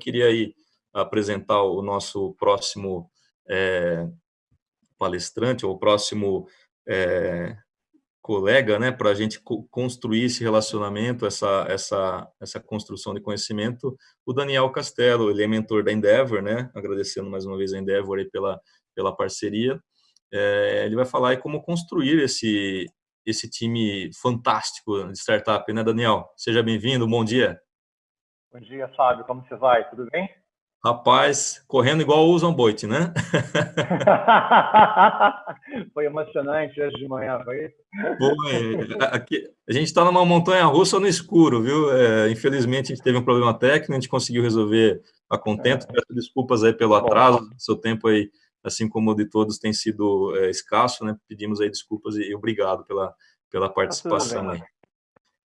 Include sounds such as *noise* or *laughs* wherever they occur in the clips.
queria aí apresentar o nosso próximo é, palestrante, ou próximo é, colega, né, para a gente construir esse relacionamento, essa, essa, essa construção de conhecimento, o Daniel Castelo, ele é mentor da Endeavor, né, agradecendo mais uma vez a Endeavor aí pela, pela parceria, é, ele vai falar aí como construir esse, esse time fantástico de startup, né, Daniel? Seja bem-vindo, bom dia. Bom dia, Fábio, como você vai? Tudo bem? Rapaz, correndo igual o Usain Bolt, né? *laughs* foi emocionante hoje de manhã, foi? Foi. Aqui, a gente está numa montanha russa no escuro, viu? É, infelizmente, a gente teve um problema técnico, a gente conseguiu resolver a contento. É. Peço desculpas aí pelo atraso, seu tempo aí, assim como o de todos, tem sido é, escasso, né? Pedimos aí desculpas e, e obrigado pela, pela tá participação tá aí.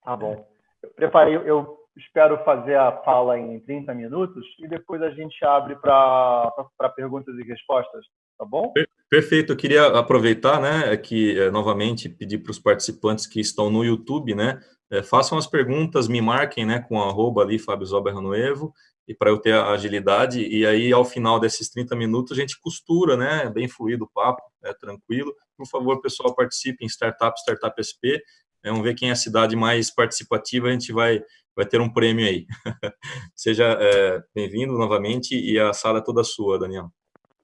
Tá bom. Eu preparei, eu espero fazer a fala em 30 minutos e depois a gente abre para perguntas e respostas, tá bom? Perfeito, eu queria aproveitar, né, que é, novamente pedir para os participantes que estão no YouTube, né, é, façam as perguntas, me marquem, né, com arroba ali, Fábio Noevo, e para eu ter a agilidade, e aí ao final desses 30 minutos a gente costura, né, bem fluido o papo, é tranquilo. Por favor, pessoal, participe em Startup, Startup SP, vamos ver quem é a cidade mais participativa, a gente vai vai ter um prêmio aí. *laughs* Seja é, bem-vindo novamente e a sala é toda sua, Daniel.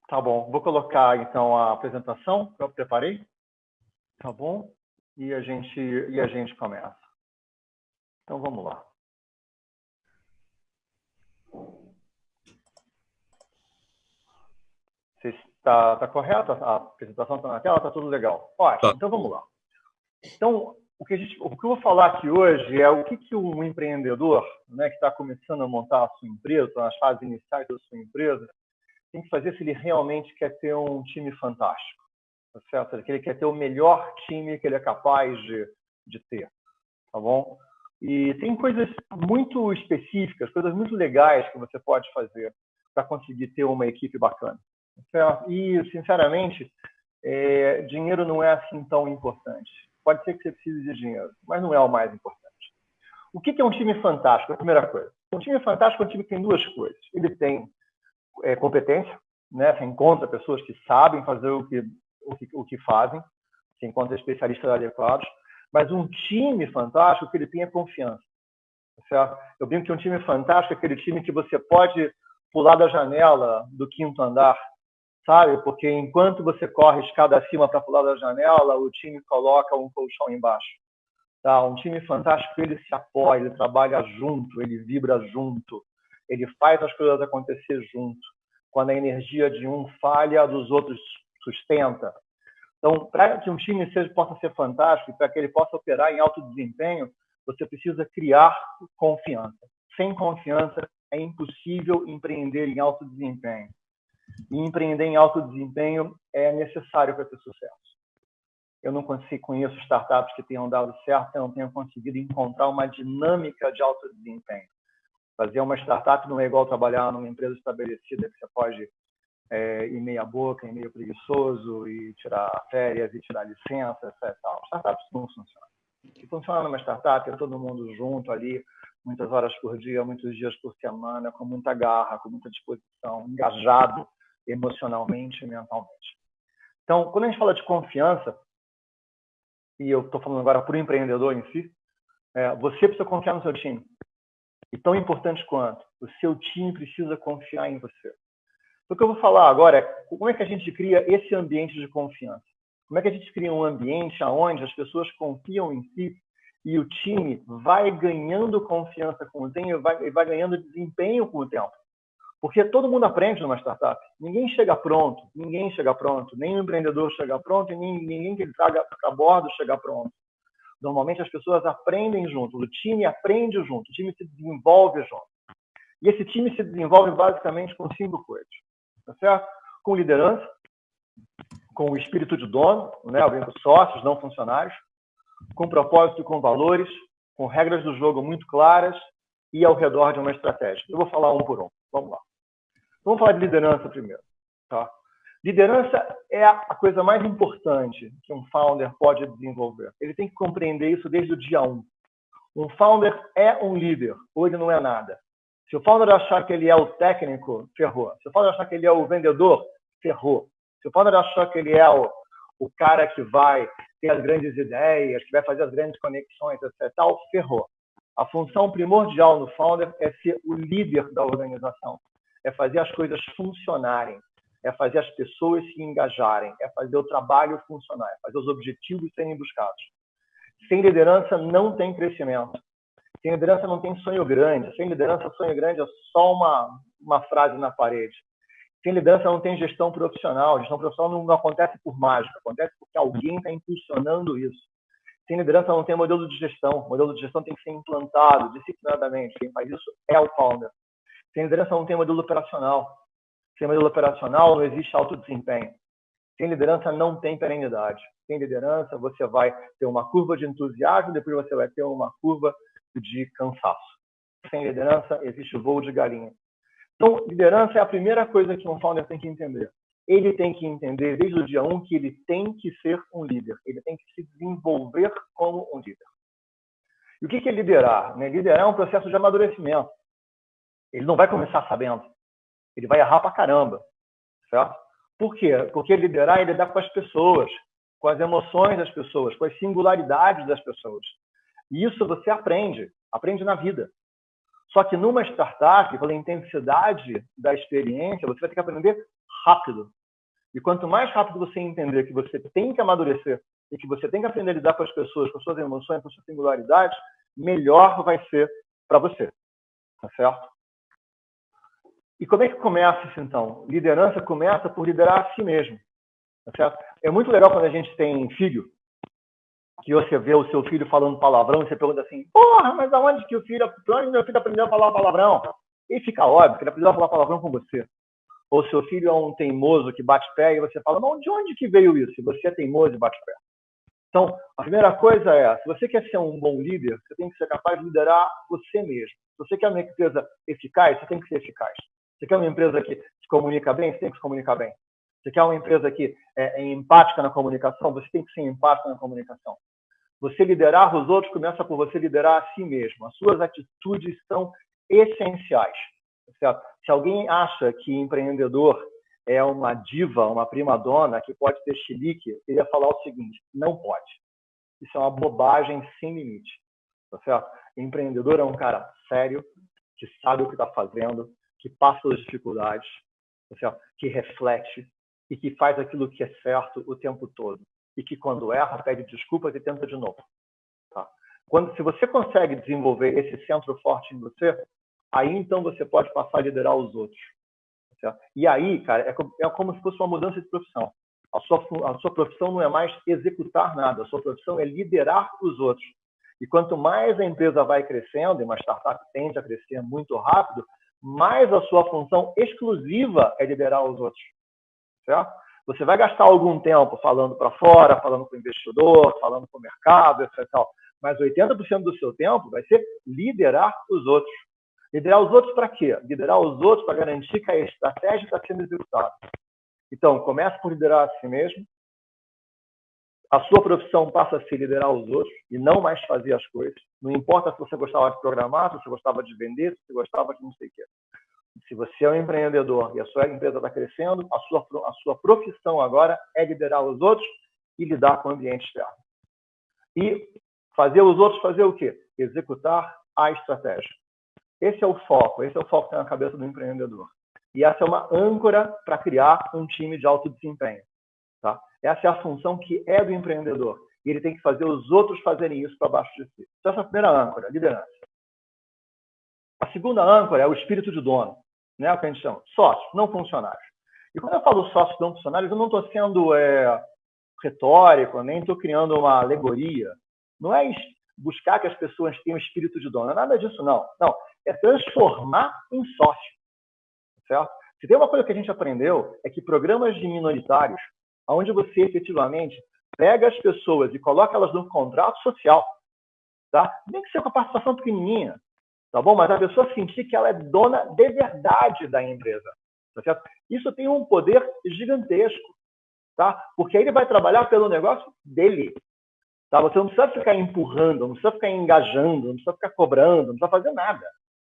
Tá bom. Vou colocar, então, a apresentação que eu preparei. Tá bom? E a gente, e a gente começa. Então, vamos lá. Está tá correto? A apresentação está na tela? Está tudo legal. Ótimo. Tá. Então, vamos lá. Então, o que, gente, o que, eu vou falar aqui hoje é o que, que um empreendedor né, que está começando a montar a sua empresa, nas fases iniciais da sua empresa, tem que fazer se ele realmente quer ter um time fantástico, tá certo? Que ele quer ter o melhor time que ele é capaz de, de ter, tá bom? E tem coisas muito específicas, coisas muito legais que você pode fazer para conseguir ter uma equipe bacana. Tá? E, sinceramente, é, dinheiro não é assim tão importante pode ser que você precise de dinheiro, mas não é o mais importante. O que é um time fantástico? A primeira coisa. Um time fantástico é um time que tem duas coisas. Ele tem é, competência, né? você encontra pessoas que sabem fazer o que, o que, o que fazem, você encontra especialistas adequados, mas um time fantástico que ele tem é confiança. Certo? Eu brinco que um time fantástico é aquele time que você pode pular da janela do quinto andar sabe? Porque enquanto você corre escada acima para pular da janela, o time coloca um colchão embaixo. Tá? Um time fantástico, ele se apoia, ele trabalha junto, ele vibra junto, ele faz as coisas acontecer junto. Quando a energia de um falha, a dos outros sustenta. Então, para que um time seja, possa ser fantástico, para que ele possa operar em alto desempenho, você precisa criar confiança. Sem confiança, é impossível empreender em alto desempenho. E empreender em alto desempenho é necessário para ter sucesso. Eu não consigo, conheço startups que tenham dado certo, eu não tenho conseguido encontrar uma dinâmica de alto desempenho. Fazer uma startup não é igual trabalhar numa empresa estabelecida que você pode é, ir meia boca, ir meio preguiçoso e tirar férias e tirar licença, etc. Startups não funcionam. Que funciona numa startup é todo mundo junto ali, muitas horas por dia, muitos dias por semana, com muita garra, com muita disposição, engajado emocionalmente e mentalmente. Então, quando a gente fala de confiança, e eu estou falando agora para o empreendedor em si, é, você precisa confiar no seu time. E tão importante quanto, o seu time precisa confiar em você. O que eu vou falar agora é como é que a gente cria esse ambiente de confiança. Como é que a gente cria um ambiente onde as pessoas confiam em si e o time vai ganhando confiança com o tempo, vai, vai ganhando desempenho com o tempo. Porque todo mundo aprende numa startup. Ninguém chega pronto, ninguém chega pronto, nem o empreendedor chega pronto, e nem ninguém que ele traga para bordo chega pronto. Normalmente as pessoas aprendem junto, o time aprende junto, o time se desenvolve junto. E esse time se desenvolve basicamente com cinco coisas, tá certo? Com liderança, com o espírito de dono, né, com sócios, não funcionários, com propósito e com valores, com regras do jogo muito claras e ao redor de uma estratégia. Eu vou falar um por um. Vamos lá. Vamos falar de liderança primeiro. Tá? Liderança é a coisa mais importante que um founder pode desenvolver. Ele tem que compreender isso desde o dia 1. Um founder é um líder, ou ele não é nada. Se o founder achar que ele é o técnico, ferrou. Se o founder achar que ele é o vendedor, ferrou. Se o founder achar que ele é o, o cara que vai ter as grandes ideias, que vai fazer as grandes conexões, etc., tal, ferrou. A função primordial no founder é ser o líder da organização, é fazer as coisas funcionarem, é fazer as pessoas se engajarem, é fazer o trabalho funcionar, é fazer os objetivos serem buscados. Sem liderança não tem crescimento. Sem liderança não tem sonho grande. Sem liderança, sonho grande é só uma, uma frase na parede. Sem liderança não tem gestão profissional. Gestão profissional não, não acontece por mágica, acontece porque alguém está impulsionando isso. Sem liderança não tem modelo de gestão. O modelo de gestão tem que ser implantado disciplinadamente. Quem faz isso é o founder. Sem liderança não tem modelo operacional. Sem modelo operacional não existe alto desempenho. Sem liderança não tem perenidade. Sem liderança você vai ter uma curva de entusiasmo, depois você vai ter uma curva de cansaço. Sem liderança existe voo de galinha. Então, liderança é a primeira coisa que um founder tem que entender. Ele tem que entender desde o dia 1 um, que ele tem que ser um líder. Ele tem que se desenvolver como um líder. E o que é liderar? Né? Liderar é um processo de amadurecimento. Ele não vai começar sabendo. Ele vai errar pra caramba. Certo? Por quê? Porque liderar é lidar com as pessoas, com as emoções das pessoas, com as singularidades das pessoas. E isso você aprende, aprende na vida. Só que numa startup, pela intensidade da experiência, você vai ter que aprender rápido. E quanto mais rápido você entender que você tem que amadurecer e que você tem que aprender a lidar com as pessoas, com suas emoções, com suas singularidades, melhor vai ser para você. Tá certo? E como é que começa isso então? Liderança começa por liderar a si mesmo. Tá? É muito legal quando a gente tem filho, que você vê o seu filho falando palavrão e você pergunta assim, porra, mas aonde que o filho, onde meu filho aprendeu a falar palavrão? E fica óbvio que ele aprendeu a falar palavrão com você. Ou seu filho é um teimoso que bate pé e você fala, mas de onde que veio isso? E você é teimoso e bate pé. Então, a primeira coisa é, se você quer ser um bom líder, você tem que ser capaz de liderar você mesmo. Se você quer uma empresa eficaz, você tem que ser eficaz. Você quer uma empresa que se comunica bem, você tem que se comunicar bem. Você quer uma empresa que é, é empática na comunicação, você tem que ser empático na comunicação. Você liderar os outros começa por você liderar a si mesmo. As suas atitudes são essenciais. Certo? Se alguém acha que empreendedor é uma diva, uma prima dona que pode ter chilique, ele ia falar o seguinte: não pode. Isso é uma bobagem sem limite. Tá certo? Empreendedor é um cara sério, que sabe o que está fazendo, que passa pelas dificuldades, tá que reflete e que faz aquilo que é certo o tempo todo e que quando erra pede desculpas e tenta de novo. Tá? Quando, se você consegue desenvolver esse centro forte em você, aí então você pode passar a liderar os outros. Certo? E aí, cara, é, é como se fosse uma mudança de profissão. A sua, a sua profissão não é mais executar nada, a sua profissão é liderar os outros. E quanto mais a empresa vai crescendo, e uma startup tende a crescer muito rápido, mais a sua função exclusiva é liderar os outros. Certo? Você vai gastar algum tempo falando para fora, falando com o investidor, falando com o mercado, etc. Mas 80% do seu tempo vai ser liderar os outros. Liderar os outros para quê? Liderar os outros para garantir que a estratégia está sendo executada. Então, comece por liderar a si mesmo. A sua profissão passa a ser liderar os outros e não mais fazer as coisas. Não importa se você gostava de programar, se você gostava de vender, se você gostava de não sei o quê. Se você é um empreendedor e a sua empresa está crescendo, a sua, a sua profissão agora é liderar os outros e lidar com o ambiente externo. E fazer os outros fazer o quê? Executar a estratégia. Esse é o foco, esse é o foco que tem na cabeça do empreendedor. E essa é uma âncora para criar um time de alto desempenho. Tá? Essa é a função que é do empreendedor. E ele tem que fazer os outros fazerem isso para baixo de si. Então, essa é a primeira âncora, liderança. A segunda âncora é o espírito de dono né, o que a gente chama, sócios, não funcionários. E quando eu falo sócios não funcionários, eu não estou sendo é, retórico, nem estou criando uma alegoria. Não é buscar que as pessoas tenham espírito de dono, é nada disso, não. Não, é transformar em sócio, certo? Se tem uma coisa que a gente aprendeu, é que programas de minoritários, onde você efetivamente pega as pessoas e coloca elas num contrato social, tá? Nem que seja com a participação pequenininha, tá bom? Mas a pessoa sentir que ela é dona de verdade da empresa, tá certo? Isso tem um poder gigantesco, tá? Porque aí ele vai trabalhar pelo negócio dele, tá? Você não precisa ficar empurrando, não precisa ficar engajando, não precisa ficar cobrando, não precisa fazer nada.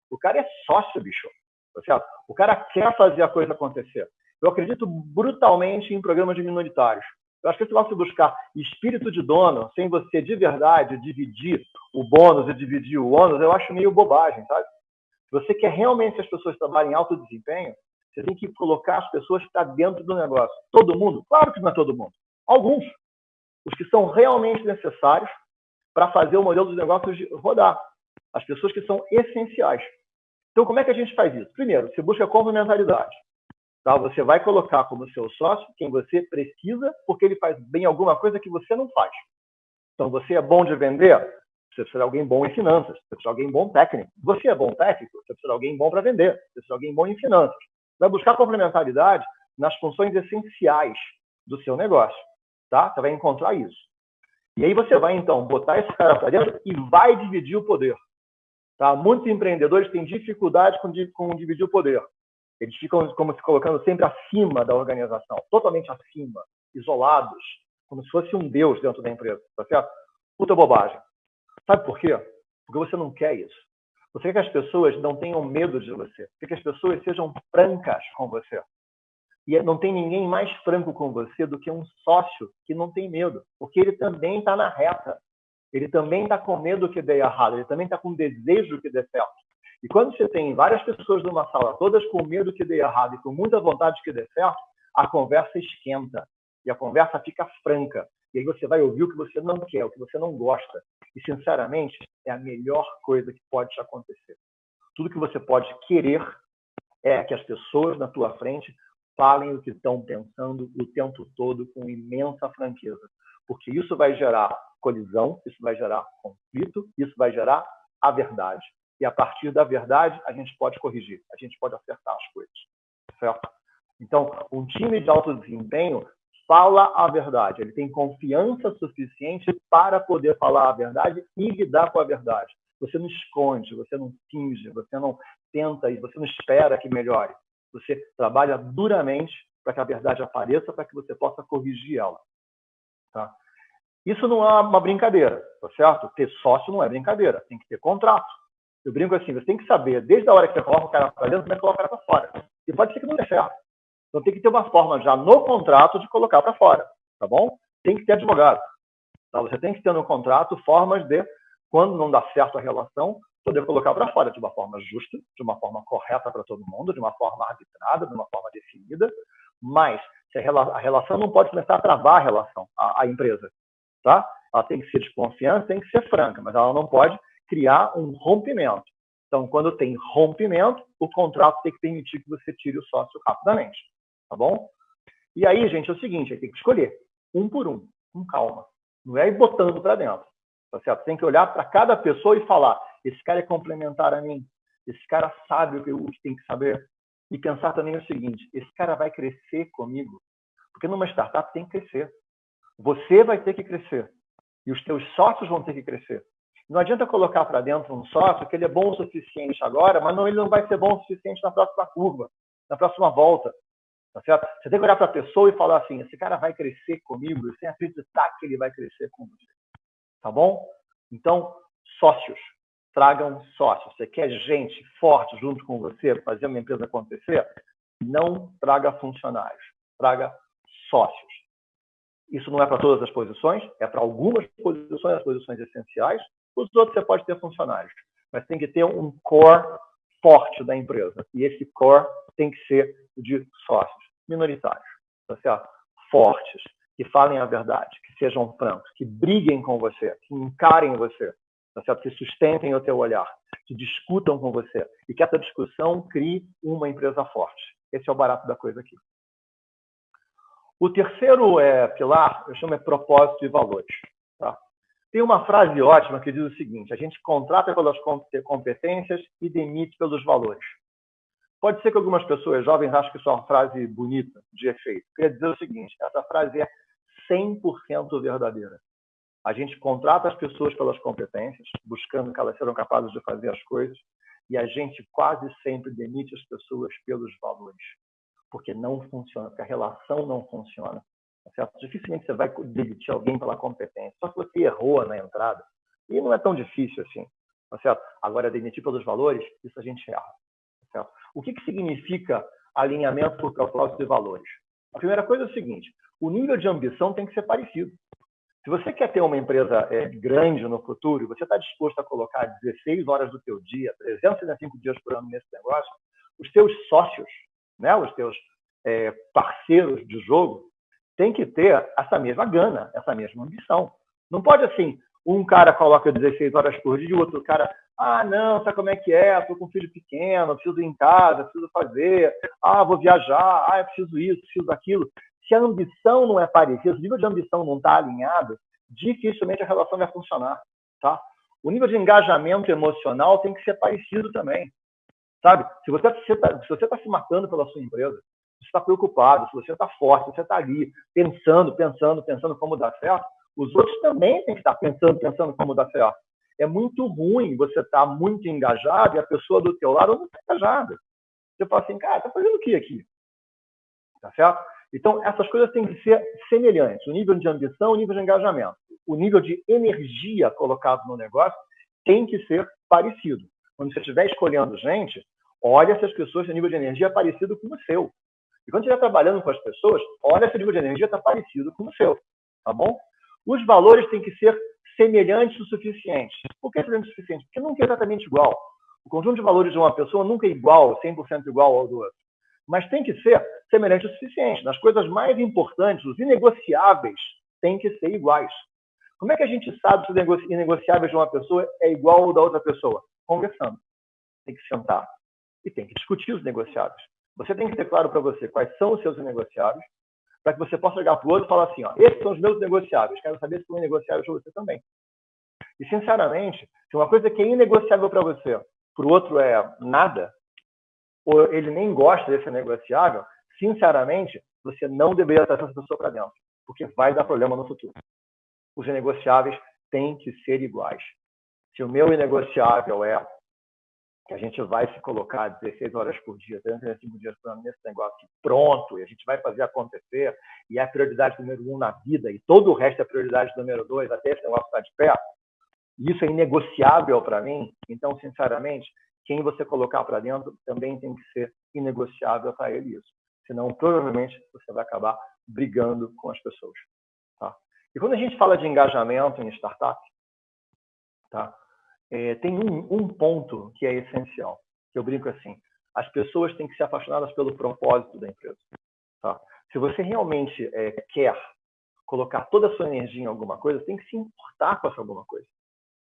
O cara é sócio, bicho. Tá certo? O cara quer fazer a coisa acontecer. Eu acredito brutalmente em programas de minoritários. Eu acho que negócio de buscar espírito de dono, sem você de verdade dividir o bônus e dividir o ônus, eu acho meio bobagem, sabe? Se você quer realmente que as pessoas trabalhem em alto desempenho, você tem que colocar as pessoas que estão dentro do negócio. Todo mundo? Claro que não é todo mundo. Alguns. Os que são realmente necessários para fazer o modelo dos negócios rodar. As pessoas que são essenciais. Então, como é que a gente faz isso? Primeiro, você busca complementaridade. Tá? Você vai colocar como seu sócio quem você precisa, porque ele faz bem alguma coisa que você não faz. Então, você é bom de vender, você precisa de alguém bom em finanças, você precisa de alguém bom técnico. Você é bom técnico, você precisa de alguém bom para vender, você precisa de alguém bom em finanças. Vai buscar complementaridade nas funções essenciais do seu negócio. Tá? Você vai encontrar isso. E aí você vai, então, botar esse cara para dentro e vai dividir o poder. Tá? Muitos empreendedores têm dificuldade com, com dividir o poder. Eles ficam como se colocando sempre acima da organização, totalmente acima, isolados, como se fosse um deus dentro da empresa, tá certo? Puta bobagem. Sabe por quê? Porque você não quer isso. Você quer que as pessoas não tenham medo de você. Quer que as pessoas sejam francas com você. E não tem ninguém mais franco com você do que um sócio que não tem medo, porque ele também está na reta. Ele também está com medo que dê errado, ele também está com desejo que dê certo. E quando você tem várias pessoas numa sala, todas com medo que dê errado e com muita vontade que dê certo, a conversa esquenta e a conversa fica franca. E aí você vai ouvir o que você não quer, o que você não gosta. E, sinceramente, é a melhor coisa que pode te acontecer. Tudo que você pode querer é que as pessoas na tua frente falem o que estão pensando o tempo todo com imensa franqueza. Porque isso vai gerar colisão, isso vai gerar conflito, isso vai gerar a verdade e a partir da verdade a gente pode corrigir, a gente pode acertar as coisas, certo? Então, um time de alto desempenho fala a verdade, ele tem confiança suficiente para poder falar a verdade e lidar com a verdade. Você não esconde, você não finge, você não tenta e você não espera que melhore. Você trabalha duramente para que a verdade apareça, para que você possa corrigir ela. Tá? Isso não é uma brincadeira, tá certo? Ter sócio não é brincadeira, tem que ter contrato. Eu brinco assim, você tem que saber, desde a hora que você coloca o cara para dentro, como é que coloca para fora. E pode ser que não dê certo. Então tem que ter uma forma já no contrato de colocar para fora, tá bom? Tem que ter advogado. Tá? Você tem que ter no contrato formas de, quando não dá certo a relação, poder colocar para fora de uma forma justa, de uma forma correta para todo mundo, de uma forma arbitrada, de uma forma definida, mas a relação não pode começar a travar a relação, a, a empresa, tá? Ela tem que ser de confiança, tem que ser franca, mas ela não pode criar um rompimento. Então, quando tem rompimento, o contrato tem que permitir que você tire o sócio rapidamente. Tá bom? E aí, gente, é o seguinte: tem que escolher um por um, com calma. Não é ir botando para dentro. Tá certo? Tem que olhar para cada pessoa e falar: esse cara é complementar a mim, esse cara sabe o que, o que tem que saber. E pensar também o seguinte: esse cara vai crescer comigo. Porque numa startup tem que crescer. Você vai ter que crescer. E os teus sócios vão ter que crescer. Não adianta colocar para dentro um sócio que ele é bom o suficiente agora, mas não, ele não vai ser bom o suficiente na próxima curva, na próxima volta. Tá certo? Você tem que olhar para a pessoa e falar assim: esse cara vai crescer comigo, sem acreditar que ele vai crescer com você. Tá bom? Então, sócios. Tragam sócios. Você quer gente forte junto com você fazer uma empresa acontecer? Não traga funcionários, traga sócios. Isso não é para todas as posições, é para algumas posições, as posições essenciais, os outros você pode ter funcionários, mas tem que ter um core forte da empresa. E esse core tem que ser de sócios minoritários, tá certo? Fortes, que falem a verdade, que sejam francos, que briguem com você, que encarem você, tá certo? Que sustentem o teu olhar, que discutam com você e que essa discussão crie uma empresa forte. Esse é o barato da coisa aqui. O terceiro é, pilar, eu chamo de propósito e valores. Tem uma frase ótima que diz o seguinte: a gente contrata pelas competências e demite pelos valores. Pode ser que algumas pessoas jovens achem que isso é uma frase bonita, de efeito. Quer dizer o seguinte: essa frase é 100% verdadeira. A gente contrata as pessoas pelas competências, buscando que elas sejam capazes de fazer as coisas, e a gente quase sempre demite as pessoas pelos valores, porque não funciona, porque a relação não funciona. Certo? Dificilmente você vai demitir alguém pela competência, só que você errou na entrada. E não é tão difícil assim. Tá certo? Agora, demitir pelos valores, isso a gente erra. Tá certo? O que, que significa alinhamento por propósito e valores? A primeira coisa é o seguinte: o nível de ambição tem que ser parecido. Se você quer ter uma empresa é, grande no futuro, você está disposto a colocar 16 horas do teu dia, 365 dias por ano nesse negócio, os teus sócios, né, os teus é, parceiros de jogo, têm que ter essa mesma gana, essa mesma ambição. Não pode assim, um cara coloca 16 horas por dia e o outro cara, ah, não, sabe como é que é? Estou com um filho pequeno, preciso ir em casa, preciso fazer, ah, vou viajar, ah, preciso isso, preciso aquilo. Se a ambição não é parecida, se o nível de ambição não está alinhado, dificilmente a relação vai funcionar, tá? O nível de engajamento emocional tem que ser parecido também, sabe? Se você está se, você tá se matando pela sua empresa, você está preocupado, se você está forte, se você está ali pensando, pensando, pensando como dar certo, os outros também têm que estar pensando, pensando como dar certo. É muito ruim você estar muito engajado e a pessoa do teu lado não está engajada. Você fala assim, cara, está fazendo o que aqui? Tá certo? Então, essas coisas têm que ser semelhantes. O nível de ambição, o nível de engajamento. O nível de energia colocado no negócio tem que ser parecido. Quando você estiver escolhendo gente, olha se as pessoas têm nível de energia parecido com o seu. E quando estiver trabalhando com as pessoas, olha se o nível de energia está parecido com o seu. Tá bom? Os valores têm que ser semelhantes o suficiente. Por que semelhante o suficiente? Porque nunca é exatamente igual. O conjunto de valores de uma pessoa nunca é igual, 100% igual ao do outro. Mas tem que ser semelhante o suficiente. Nas coisas mais importantes, os inegociáveis têm que ser iguais. Como é que a gente sabe se os inegociáveis de uma pessoa é igual ao da outra pessoa? Conversando. Tem que sentar e tem que discutir os negociáveis. Você tem que ter claro para você quais são os seus negociáveis para que você possa ligar para o outro e falar assim, ó, esses são os meus negociáveis, quero saber se são negociáveis para você também. E, sinceramente, se uma coisa que é inegociável para você, para o outro é nada, ou ele nem gosta desse negociável, sinceramente, você não deveria trazer essa pessoa para dentro, porque vai dar problema no futuro. Os negociáveis têm que ser iguais. Se o meu inegociável é que a gente vai se colocar 16 horas por dia, 365 dias por ano nesse negócio pronto, e a gente vai fazer acontecer, e é a prioridade número um na vida, e todo o resto é prioridade número dois, até esse negócio estar de pé, isso é inegociável para mim, então, sinceramente, quem você colocar para dentro também tem que ser inegociável para ele isso. Senão, provavelmente, você vai acabar brigando com as pessoas. Tá? E quando a gente fala de engajamento em startup, tá? É, tem um, um, ponto que é essencial, que eu brinco assim, as pessoas têm que ser apaixonadas pelo propósito da empresa. Tá? Se você realmente é, quer colocar toda a sua energia em alguma coisa, tem que se importar com essa alguma coisa.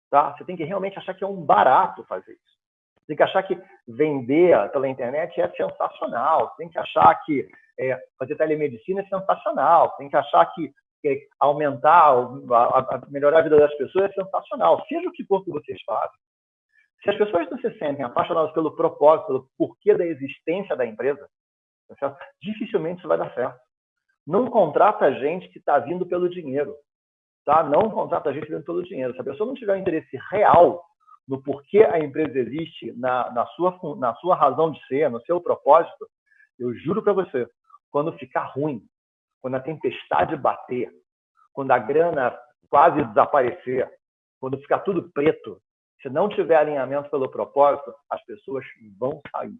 Tá? Você tem que realmente achar que é um barato fazer isso. Você tem que achar que vender pela internet é sensacional. Você tem que achar que é, fazer telemedicina é sensacional. Você tem que achar que aumentar, a, melhorar a vida das pessoas é sensacional, seja o que for que vocês fazem. Se as pessoas não se sentem apaixonadas pelo propósito, pelo porquê da existência da empresa, tá dificilmente isso vai dar certo. Não contrata gente que está vindo pelo dinheiro. Tá? Não contrata gente vindo pelo dinheiro. Se a pessoa não tiver um interesse real no porquê a empresa existe, na, na, sua, na sua razão de ser, no seu propósito, eu juro para você, quando ficar ruim, quando a tempestade bater, quando a grana quase desaparecer, quando ficar tudo preto, se não tiver alinhamento pelo propósito, as pessoas vão sair.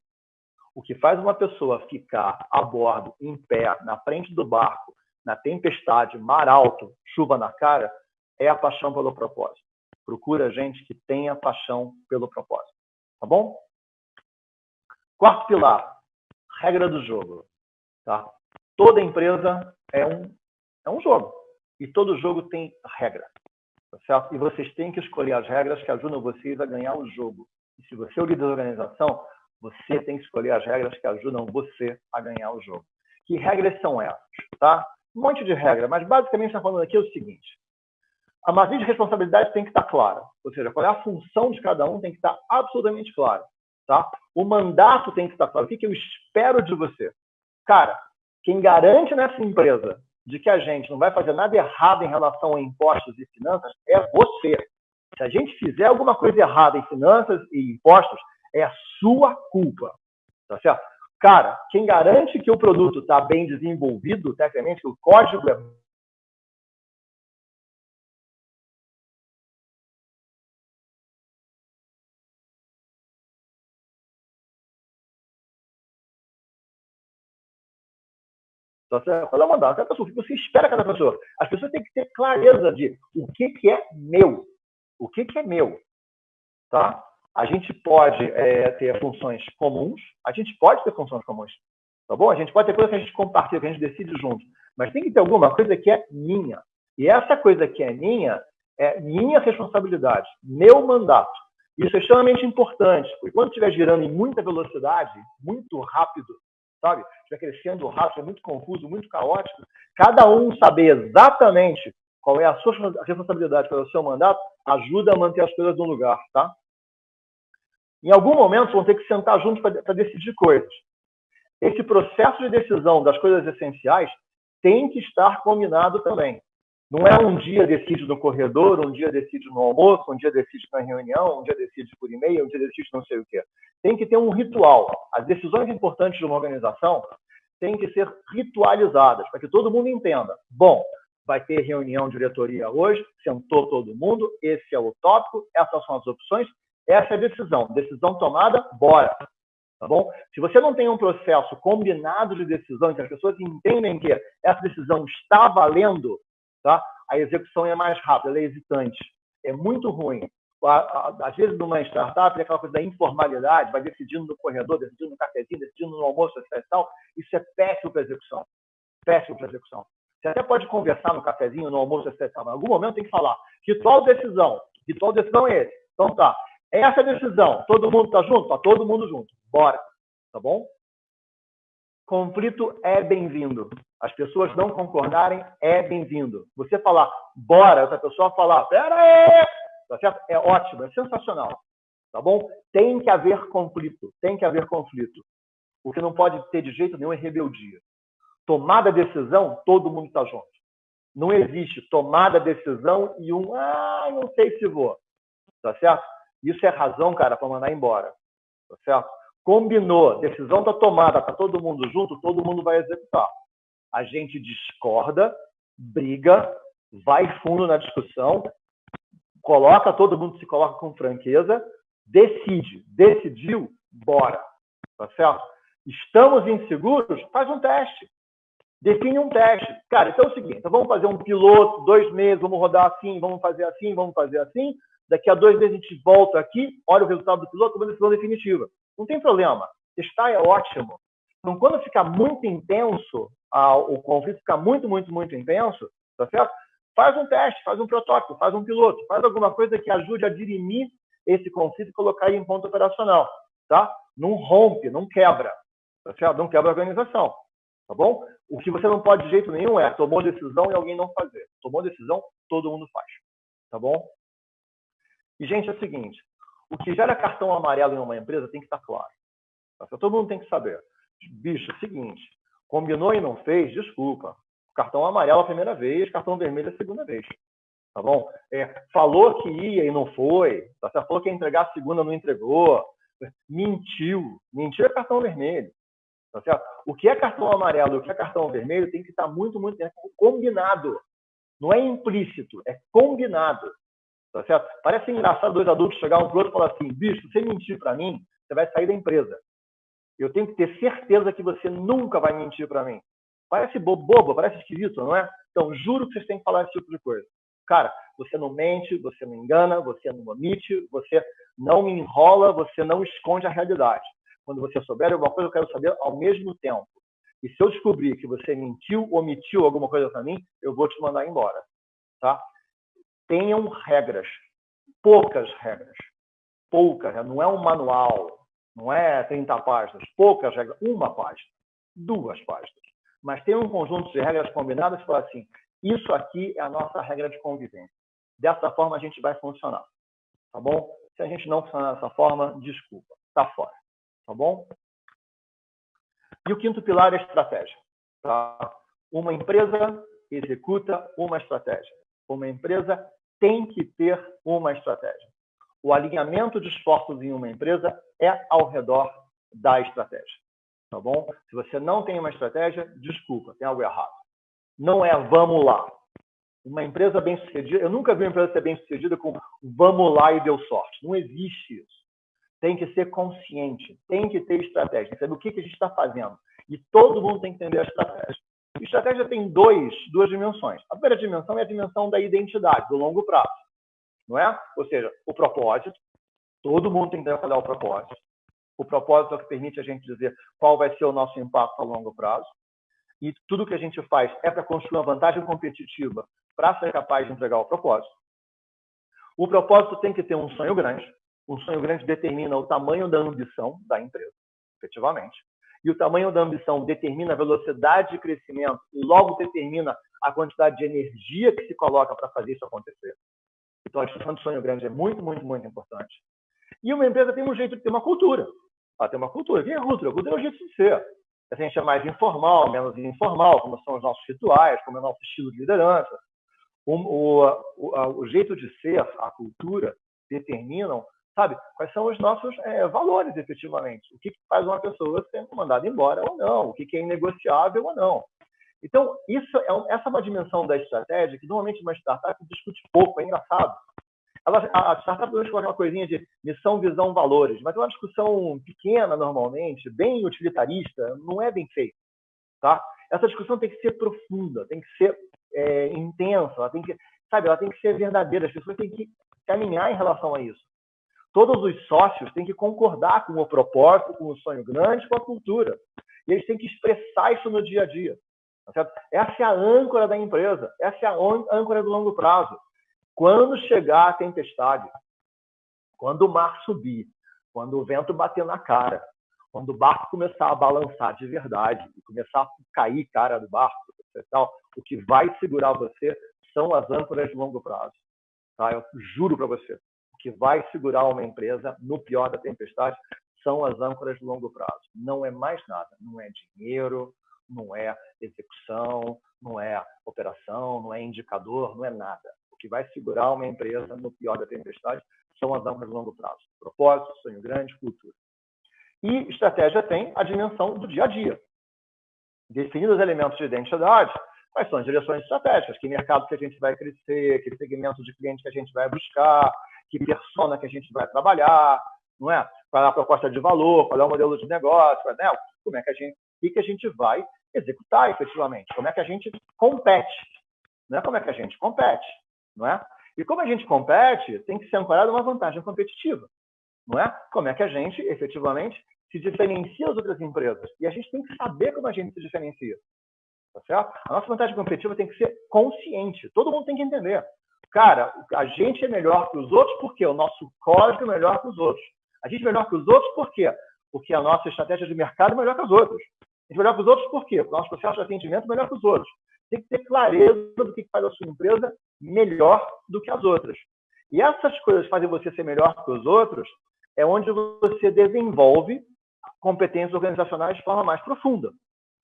O que faz uma pessoa ficar a bordo, em pé, na frente do barco, na tempestade, mar alto, chuva na cara, é a paixão pelo propósito. Procura gente que tenha paixão pelo propósito. Tá bom? Quarto pilar, regra do jogo. Tá? Toda empresa é um, é um jogo. E todo jogo tem regra. Tá certo? E vocês têm que escolher as regras que ajudam vocês a ganhar o jogo. E se você é o líder da organização, você tem que escolher as regras que ajudam você a ganhar o jogo. Que regras são essas? Tá? Um monte de regra, mas basicamente está falando aqui é o seguinte: a matriz de responsabilidade tem que estar clara. Ou seja, qual é a função de cada um tem que estar absolutamente clara. Tá? O mandato tem que estar claro. O que, que eu espero de você? Cara, quem garante nessa empresa de que a gente não vai fazer nada errado em relação a impostos e finanças é você. Se a gente fizer alguma coisa errada em finanças e impostos, é a sua culpa. Tá certo? Cara, quem garante que o produto está bem desenvolvido, tecnicamente, que o código é Então, você vai mandato cada pessoa, o que você espera cada pessoa. As pessoas têm que ter clareza de o que, que é meu. O que, que é meu. Tá? A gente pode é, ter funções comuns, a gente pode ter funções comuns. Tá bom? A gente pode ter coisa que a gente compartilha, que a gente decide junto. Mas tem que ter alguma coisa que é minha. E essa coisa que é minha é minha responsabilidade, meu mandato. Isso é extremamente importante, porque quando estiver girando em muita velocidade, muito rápido, sabe? Estiver crescendo rápido, é muito confuso, muito caótico, cada um saber exatamente qual é a sua responsabilidade pelo seu mandato ajuda a manter as coisas no lugar, tá? Em algum momento vão ter que sentar juntos para decidir coisas. Esse processo de decisão das coisas essenciais tem que estar combinado também. Não é um dia decide no corredor, um dia decide no almoço, um dia decide na reunião, um dia decide por e-mail, um dia decide não sei o quê. Tem que ter um ritual. As decisões importantes de uma organização têm que ser ritualizadas, para que todo mundo entenda. Bom, vai ter reunião diretoria hoje, sentou todo mundo, esse é o tópico, essas são as opções, essa é a decisão. Decisão tomada, bora. Tá bom? Se você não tem um processo combinado de decisão, que as pessoas entendem que essa decisão está valendo, tá? a execução é mais rápida, ela é hesitante. É muito ruim. Às vezes, numa startup, é aquela coisa da informalidade, vai decidindo no corredor, decidindo no cafezinho, decidindo no almoço, etc. Tal. Isso é péssimo para execução. Péssimo para execução. Você até pode conversar no cafezinho, no almoço, etc. Mas em algum momento tem que falar. Ritual de decisão. Ritual de decisão é esse. Então tá. Essa é a decisão. Todo mundo está junto? Tá todo mundo junto. Bora. Tá bom? Conflito é bem-vindo. As pessoas não concordarem é bem-vindo. Você falar, bora, outra pessoa falar, pera aí, tá certo? É ótimo, é sensacional. Tá bom? Tem que haver conflito, tem que haver conflito. O que não pode ter de jeito nenhum é rebeldia. Tomada decisão, todo mundo está junto. Não existe tomada decisão e um, ah, não sei se vou. Tá certo? Isso é razão, cara, para mandar embora. Tá certo? Combinou, decisão está tomada, está todo mundo junto, todo mundo vai executar. A gente discorda, briga, vai fundo na discussão, coloca, todo mundo se coloca com franqueza, decide. Decidiu, bora. Tá certo? Estamos inseguros? Faz um teste. Define um teste. Cara, então é o seguinte: então vamos fazer um piloto, dois meses, vamos rodar assim, vamos fazer assim, vamos fazer assim. Daqui a dois meses a gente volta aqui, olha o resultado do piloto, uma decisão definitiva. Não tem problema. Testar é ótimo. Então, quando ficar muito intenso, o conflito ficar muito, muito, muito intenso, tá certo? Faz um teste, faz um protótipo, faz um piloto, faz alguma coisa que ajude a dirimir esse conflito e colocar ele em ponto operacional, tá? Não rompe, não quebra, tá certo? Não quebra a organização, tá bom? O que você não pode de jeito nenhum é tomou decisão e alguém não fazer. Tomou decisão, todo mundo faz, tá bom? E, gente, é o seguinte, o que gera cartão amarelo em uma empresa tem que estar claro. Tá? Todo mundo tem que saber. Bicho, é seguinte, combinou e não fez, desculpa. Cartão amarelo a primeira vez, cartão vermelho a segunda vez. Tá bom? É, falou que ia e não foi. Tá? Falou que ia entregar a segunda, não entregou. Mentiu. Mentiu é cartão vermelho. Tá certo? O que é cartão amarelo e o que é cartão vermelho tem que estar muito, muito combinado. Não é implícito, é combinado. Tá certo? Parece engraçado dois adultos chegar um para o outro e falar assim: bicho, você mentir para mim, você vai sair da empresa. Eu tenho que ter certeza que você nunca vai mentir para mim. Parece bobo, parece esquisito, não é? Então, juro que vocês têm que falar esse tipo de coisa. Cara, você não mente, você não engana, você não omite, você não me enrola, você não esconde a realidade. Quando você souber alguma coisa, eu quero saber ao mesmo tempo. E se eu descobrir que você mentiu, omitiu alguma coisa para mim, eu vou te mandar embora. Tá? Tenham regras, poucas regras, poucas, não é um manual, não é 30 páginas, poucas regras, uma página, duas páginas. Mas tem um conjunto de regras combinadas que fala assim, isso aqui é a nossa regra de convivência. Dessa forma a gente vai funcionar, tá bom? Se a gente não funcionar dessa forma, desculpa, tá fora, tá bom? E o quinto pilar é a estratégia. Tá? Uma empresa executa uma estratégia. Uma empresa tem que ter uma estratégia. O alinhamento de esforços em uma empresa é ao redor da estratégia. Tá bom? Se você não tem uma estratégia, desculpa, tem algo errado. Não é vamos lá. Uma empresa bem-sucedida, eu nunca vi uma empresa ser bem-sucedida com vamos lá e deu sorte. Não existe isso. Tem que ser consciente, tem que ter estratégia, saber o que, que a gente está fazendo. E todo mundo tem que entender a estratégia. Estratégia tem dois, duas dimensões. A primeira dimensão é a dimensão da identidade, do longo prazo. Não é? Ou seja, o propósito. Todo mundo tem que trabalhar o propósito. O propósito é o que permite a gente dizer qual vai ser o nosso impacto a longo prazo. E tudo que a gente faz é para construir uma vantagem competitiva para ser capaz de entregar o propósito. O propósito tem que ter um sonho grande. Um sonho grande determina o tamanho da ambição da empresa, efetivamente. E o tamanho da ambição determina a velocidade de crescimento e logo determina a quantidade de energia que se coloca para fazer isso acontecer. Então, a discussão de sonho grande é muito, muito, muito importante. E uma empresa tem um jeito de ter uma cultura. Ela tem uma cultura. O que é cultura? A cultura é o jeito de ser. A gente é mais informal, menos informal, como são os nossos rituais, como é o nosso estilo de liderança. O, o, o, o jeito de ser, a cultura, determinam, sabe, quais são os nossos é, valores, efetivamente. O que, faz uma pessoa ser mandada embora ou não, o que, é inegociável ou não. Então, isso é, essa é uma dimensão da estratégia que normalmente uma startup discute pouco, é engraçado. Ela, a startup hoje coloca uma coisinha de missão, visão, valores, mas é uma discussão pequena normalmente, bem utilitarista, não é bem feita. Tá? Essa discussão tem que ser profunda, tem que ser é, intensa, ela tem que, sabe, ela tem que ser verdadeira, as pessoas têm que caminhar em relação a isso. Todos os sócios têm que concordar com o propósito, com o sonho grande, com a cultura. E eles têm que expressar isso no dia a dia. Tá essa é a âncora da empresa, essa é a âncora do longo prazo. Quando chegar a tempestade, quando o mar subir, quando o vento bater na cara, quando o barco começar a balançar de verdade e começar a cair cara do barco, tal, o que vai segurar você são as âncoras de longo prazo. Tá? Eu juro para você, que vai segurar uma empresa no pior da tempestade são as âncoras de longo prazo. Não é mais nada. Não é dinheiro, não é execução, não é operação, não é indicador, não é nada. O que vai segurar uma empresa no pior da tempestade são as âncoras de longo prazo. Propósito, sonho grande, cultura. E estratégia tem a dimensão do dia a dia. Definindo os elementos de identidade, quais são as direções estratégicas, que mercado que a gente vai crescer, que segmento de cliente que a gente vai buscar, que persona que a gente vai trabalhar, não é? Qual é a proposta de valor, qual é o modelo de negócio, né? como é que a gente, o que a gente vai executar efetivamente, como é que a gente compete, não é como é que a gente compete, não é? E como a gente compete, tem que ser ancorado uma vantagem competitiva, não é? Como é que a gente efetivamente se diferencia das outras empresas. E a gente tem que saber como a gente se diferencia. Tá certo? A nossa vantagem competitiva tem que ser consciente. Todo mundo tem que entender. Cara, a gente é melhor que os outros porque o nosso código é melhor que os outros. A gente é melhor que os outros por quê? Porque a nossa estratégia de mercado é melhor que os outros. A gente é melhor que os outros por quê? Porque o nosso processo de atendimento é melhor que os outros. Tem que ter clareza do que faz a sua empresa melhor do que as outras. E essas coisas fazem você ser melhor que os outros é onde você desenvolve competências organizacionais de forma mais profunda.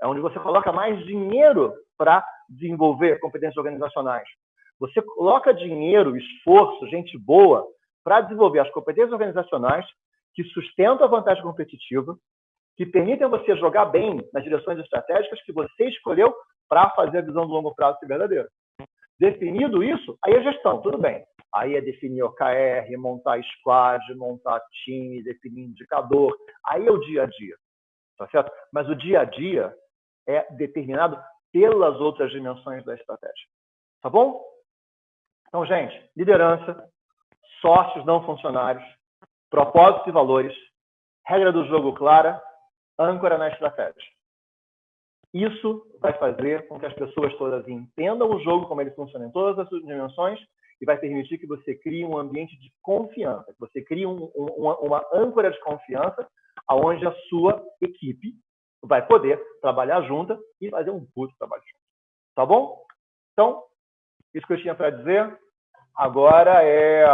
É onde você coloca mais dinheiro para desenvolver competências organizacionais. Você coloca dinheiro, esforço, gente boa para desenvolver as competências organizacionais que sustentam a vantagem competitiva, que permitem você jogar bem nas direções estratégicas que você escolheu para fazer a visão do longo prazo ser verdadeira. Definido isso, aí é gestão, tudo bem. Aí é definir OKR, montar squad, montar time, definir indicador. Aí é o dia a dia, tá certo? Mas o dia a dia é determinado pelas outras dimensões da estratégia. Tá bom? Então, gente, liderança, sócios não funcionários, propósitos e valores, regra do jogo clara, âncora na estratégia. Isso vai fazer com que as pessoas todas entendam o jogo, como ele funciona em todas as suas dimensões, e vai permitir que você crie um ambiente de confiança, que você crie um, um, uma, uma âncora de confiança, aonde a sua equipe vai poder trabalhar junta e fazer um puto trabalho junto. Tá bom? Então, isso que eu tinha para dizer. Agora é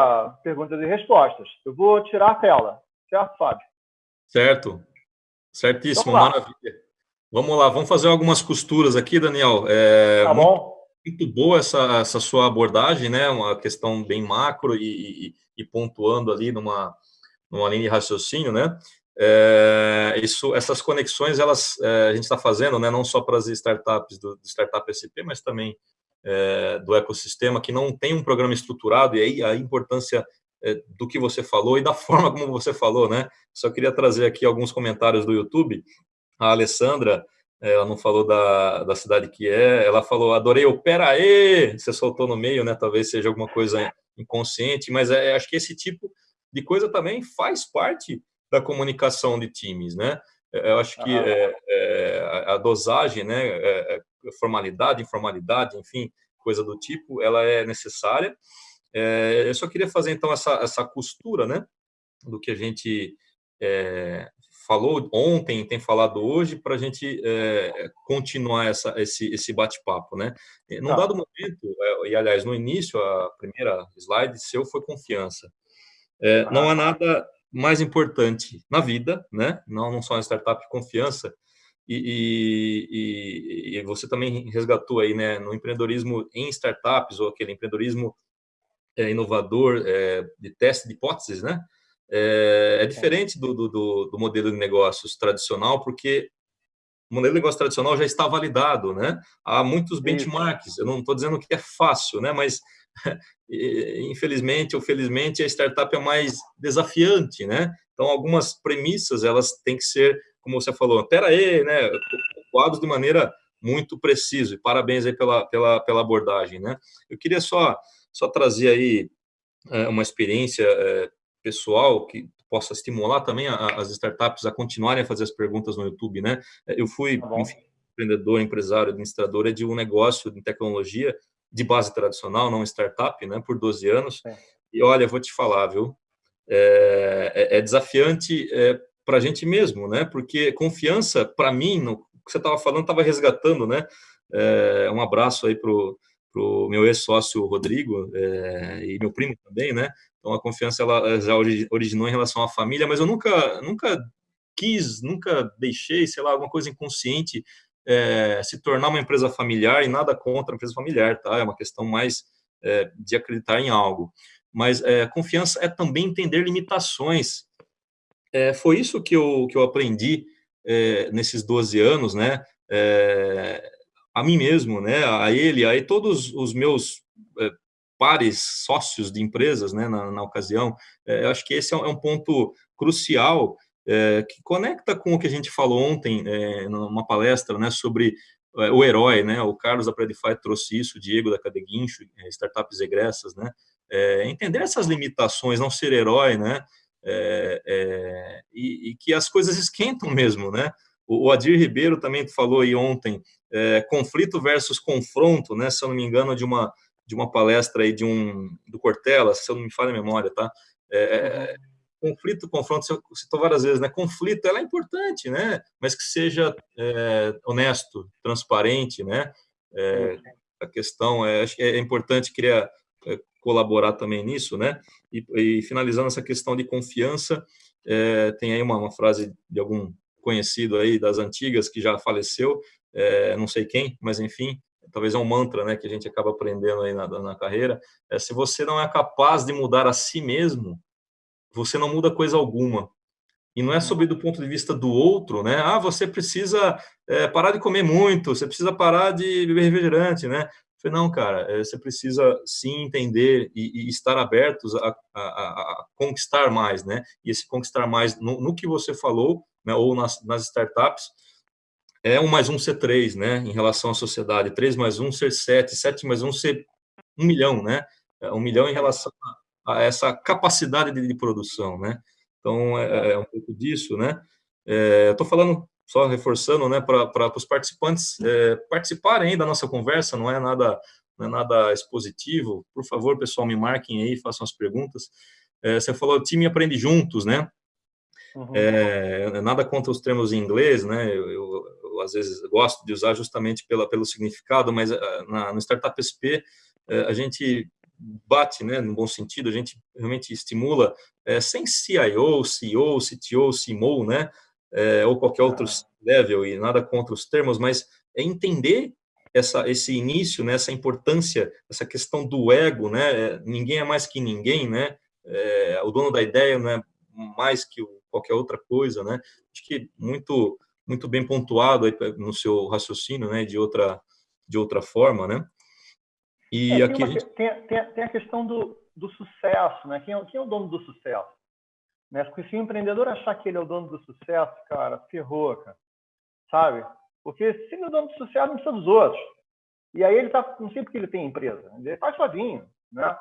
perguntas e respostas. Eu vou tirar a tela, certo, Fábio? Certo. Certíssimo, vamos maravilha. Vamos lá, vamos fazer algumas costuras aqui, Daniel. É, tá bom. Muito, muito boa essa, essa sua abordagem, né? Uma questão bem macro e, e, e pontuando ali numa, numa linha de raciocínio, né? É, isso, essas conexões, elas é, a gente está fazendo, né, não só para as startups do, do Startup SP, mas também é, do ecossistema que não tem um programa estruturado, e aí a importância é, do que você falou e da *laughs* forma como você falou, né? Só queria trazer aqui alguns comentários do YouTube. A Alessandra ela não falou da, da cidade que é, ela falou, adorei o peraí, você soltou no meio, né? Talvez seja alguma coisa inconsciente, mas é, acho que esse tipo de coisa também faz parte da comunicação de times, né? Eu acho que é, é, a dosagem, né, é, formalidade, informalidade, enfim, coisa do tipo, ela é necessária. É, eu só queria fazer então essa, essa costura, né, do que a gente falou ontem, tem falado hoje, para a gente continuar essa, esse, esse bate-papo, né? Num tá. dado momento, e aliás no início a primeira slide seu foi confiança. não há nada mais importante na vida, né? Não, não só na startup, confiança. E, e, e, você também resgatou aí, né, no empreendedorismo em startups ou aquele empreendedorismo é, inovador é, de teste de hipóteses, né? É, é diferente do, do, do, modelo de negócios tradicional, porque o modelo de negócio tradicional já está validado, né? Há muitos benchmarks. Eu não estou dizendo que é fácil, né? Mas *laughs* infelizmente ou felizmente a startup é mais desafiante, né? Então algumas premissas elas têm que ser, como você falou, pera aí, né? Quadros de maneira muito preciso. E parabéns aí pela, pela, pela abordagem, né? Eu queria só só trazer aí é, uma experiência é, pessoal que possa estimular também as startups a continuarem a fazer as perguntas no YouTube, né? Eu fui tá enfim, empreendedor, empresário, administrador de um negócio de tecnologia de base tradicional, não startup, né, por 12 anos. É. E olha, vou te falar, viu? É, é, é desafiante é, para a gente mesmo, né? Porque confiança, para mim, no que você estava falando, estava resgatando, né? É, um abraço aí pro pro meu ex-sócio Rodrigo é, e meu primo também, né? Então a confiança ela já originou em relação à família, mas eu nunca nunca quis, nunca deixei, sei lá, alguma coisa inconsciente é, se tornar uma empresa familiar e nada contra a empresa familiar, tá? É uma questão mais é, de acreditar em algo. Mas é, confiança é também entender limitações. É, foi isso que eu, que eu aprendi é, nesses 12 anos, né? É, a mim mesmo, né? A ele, a todos os meus pares, sócios de empresas, né, na, na ocasião. eu acho que esse é um ponto crucial é, que conecta com o que a gente falou ontem é, numa palestra né, sobre é, o herói, né? O Carlos da Predify trouxe isso, o Diego da Cadeguincho, é, startups egressas, né? É, entender essas limitações, não ser herói, né? É, e, e, que as coisas esquentam mesmo, né? O, o Adir Ribeiro também falou aí ontem, conflito versus confronto, né? Se eu não me engano, de uma de uma palestra aí de um do Cortella, se eu não me falha a memória, tá? É, conflito, confronto, você citou várias vezes, né? Conflito, ela é importante, né? Mas que seja é, honesto, transparente, né? É, a questão é, acho que é importante, é, colaborar também nisso, né? E, e finalizando essa questão de confiança, é, tem aí uma, uma, frase de algum conhecido aí das antigas que já faleceu, é, não sei quem, mas enfim, talvez é um mantra, né? Que a gente acaba aprendendo aí na, na carreira. É, se você não é capaz de mudar a si mesmo, você não muda coisa alguma. E não é sobre do ponto de vista do outro, né? Ah, você precisa é, parar de comer muito, você precisa parar de beber refrigerante, né? Falei, não, cara, é, você precisa sim entender e, e estar abertos a, a, a, conquistar mais, né? E esse conquistar mais no, no que você falou, né, ou nas, nas startups, é um mais um ser três, né? Em relação à sociedade, três mais um ser sete, sete mais um ser um milhão, né? É, um milhão em relação a essa capacidade de, de produção, né? Então, é, é, um pouco disso, né? É, Estou falando, só reforçando, né, para os participantes é, participarem da nossa conversa, não é nada não é nada expositivo. Por favor, pessoal, me marquem aí, façam as perguntas. É, você falou, time aprende juntos, né? Uhum. É, nada contra os termos em inglês, né? Eu, eu, eu, às vezes gosto de usar justamente pela, pelo significado, mas ah, na, no Startup SP é, a gente bate, né, no bom sentido, a gente realmente estimula, é, sem CIO, CEO, CTO, CMO, né, é, ou qualquer outro level, e nada contra os termos, mas é entender essa, esse início, né, essa importância, essa questão do ego, né, ninguém é mais que ninguém, né, é, o dono da ideia não é mais que qualquer outra coisa, né, acho que muito, muito bem pontuado aí no seu raciocínio, né, de outra, de outra forma, né, e é, aqui tem, uma, gente... tem, tem, tem, a questão do, do sucesso, né? Quem é, quem é o dono do sucesso? Né? Porque se o empreendedor achar que ele é o dono do sucesso, cara, ferrou, cara. Sabe? Porque se ele é dono de sucesso, não precisa dos outros. E aí ele tá, não sei porque ele tem empresa, ele faz sozinho, né?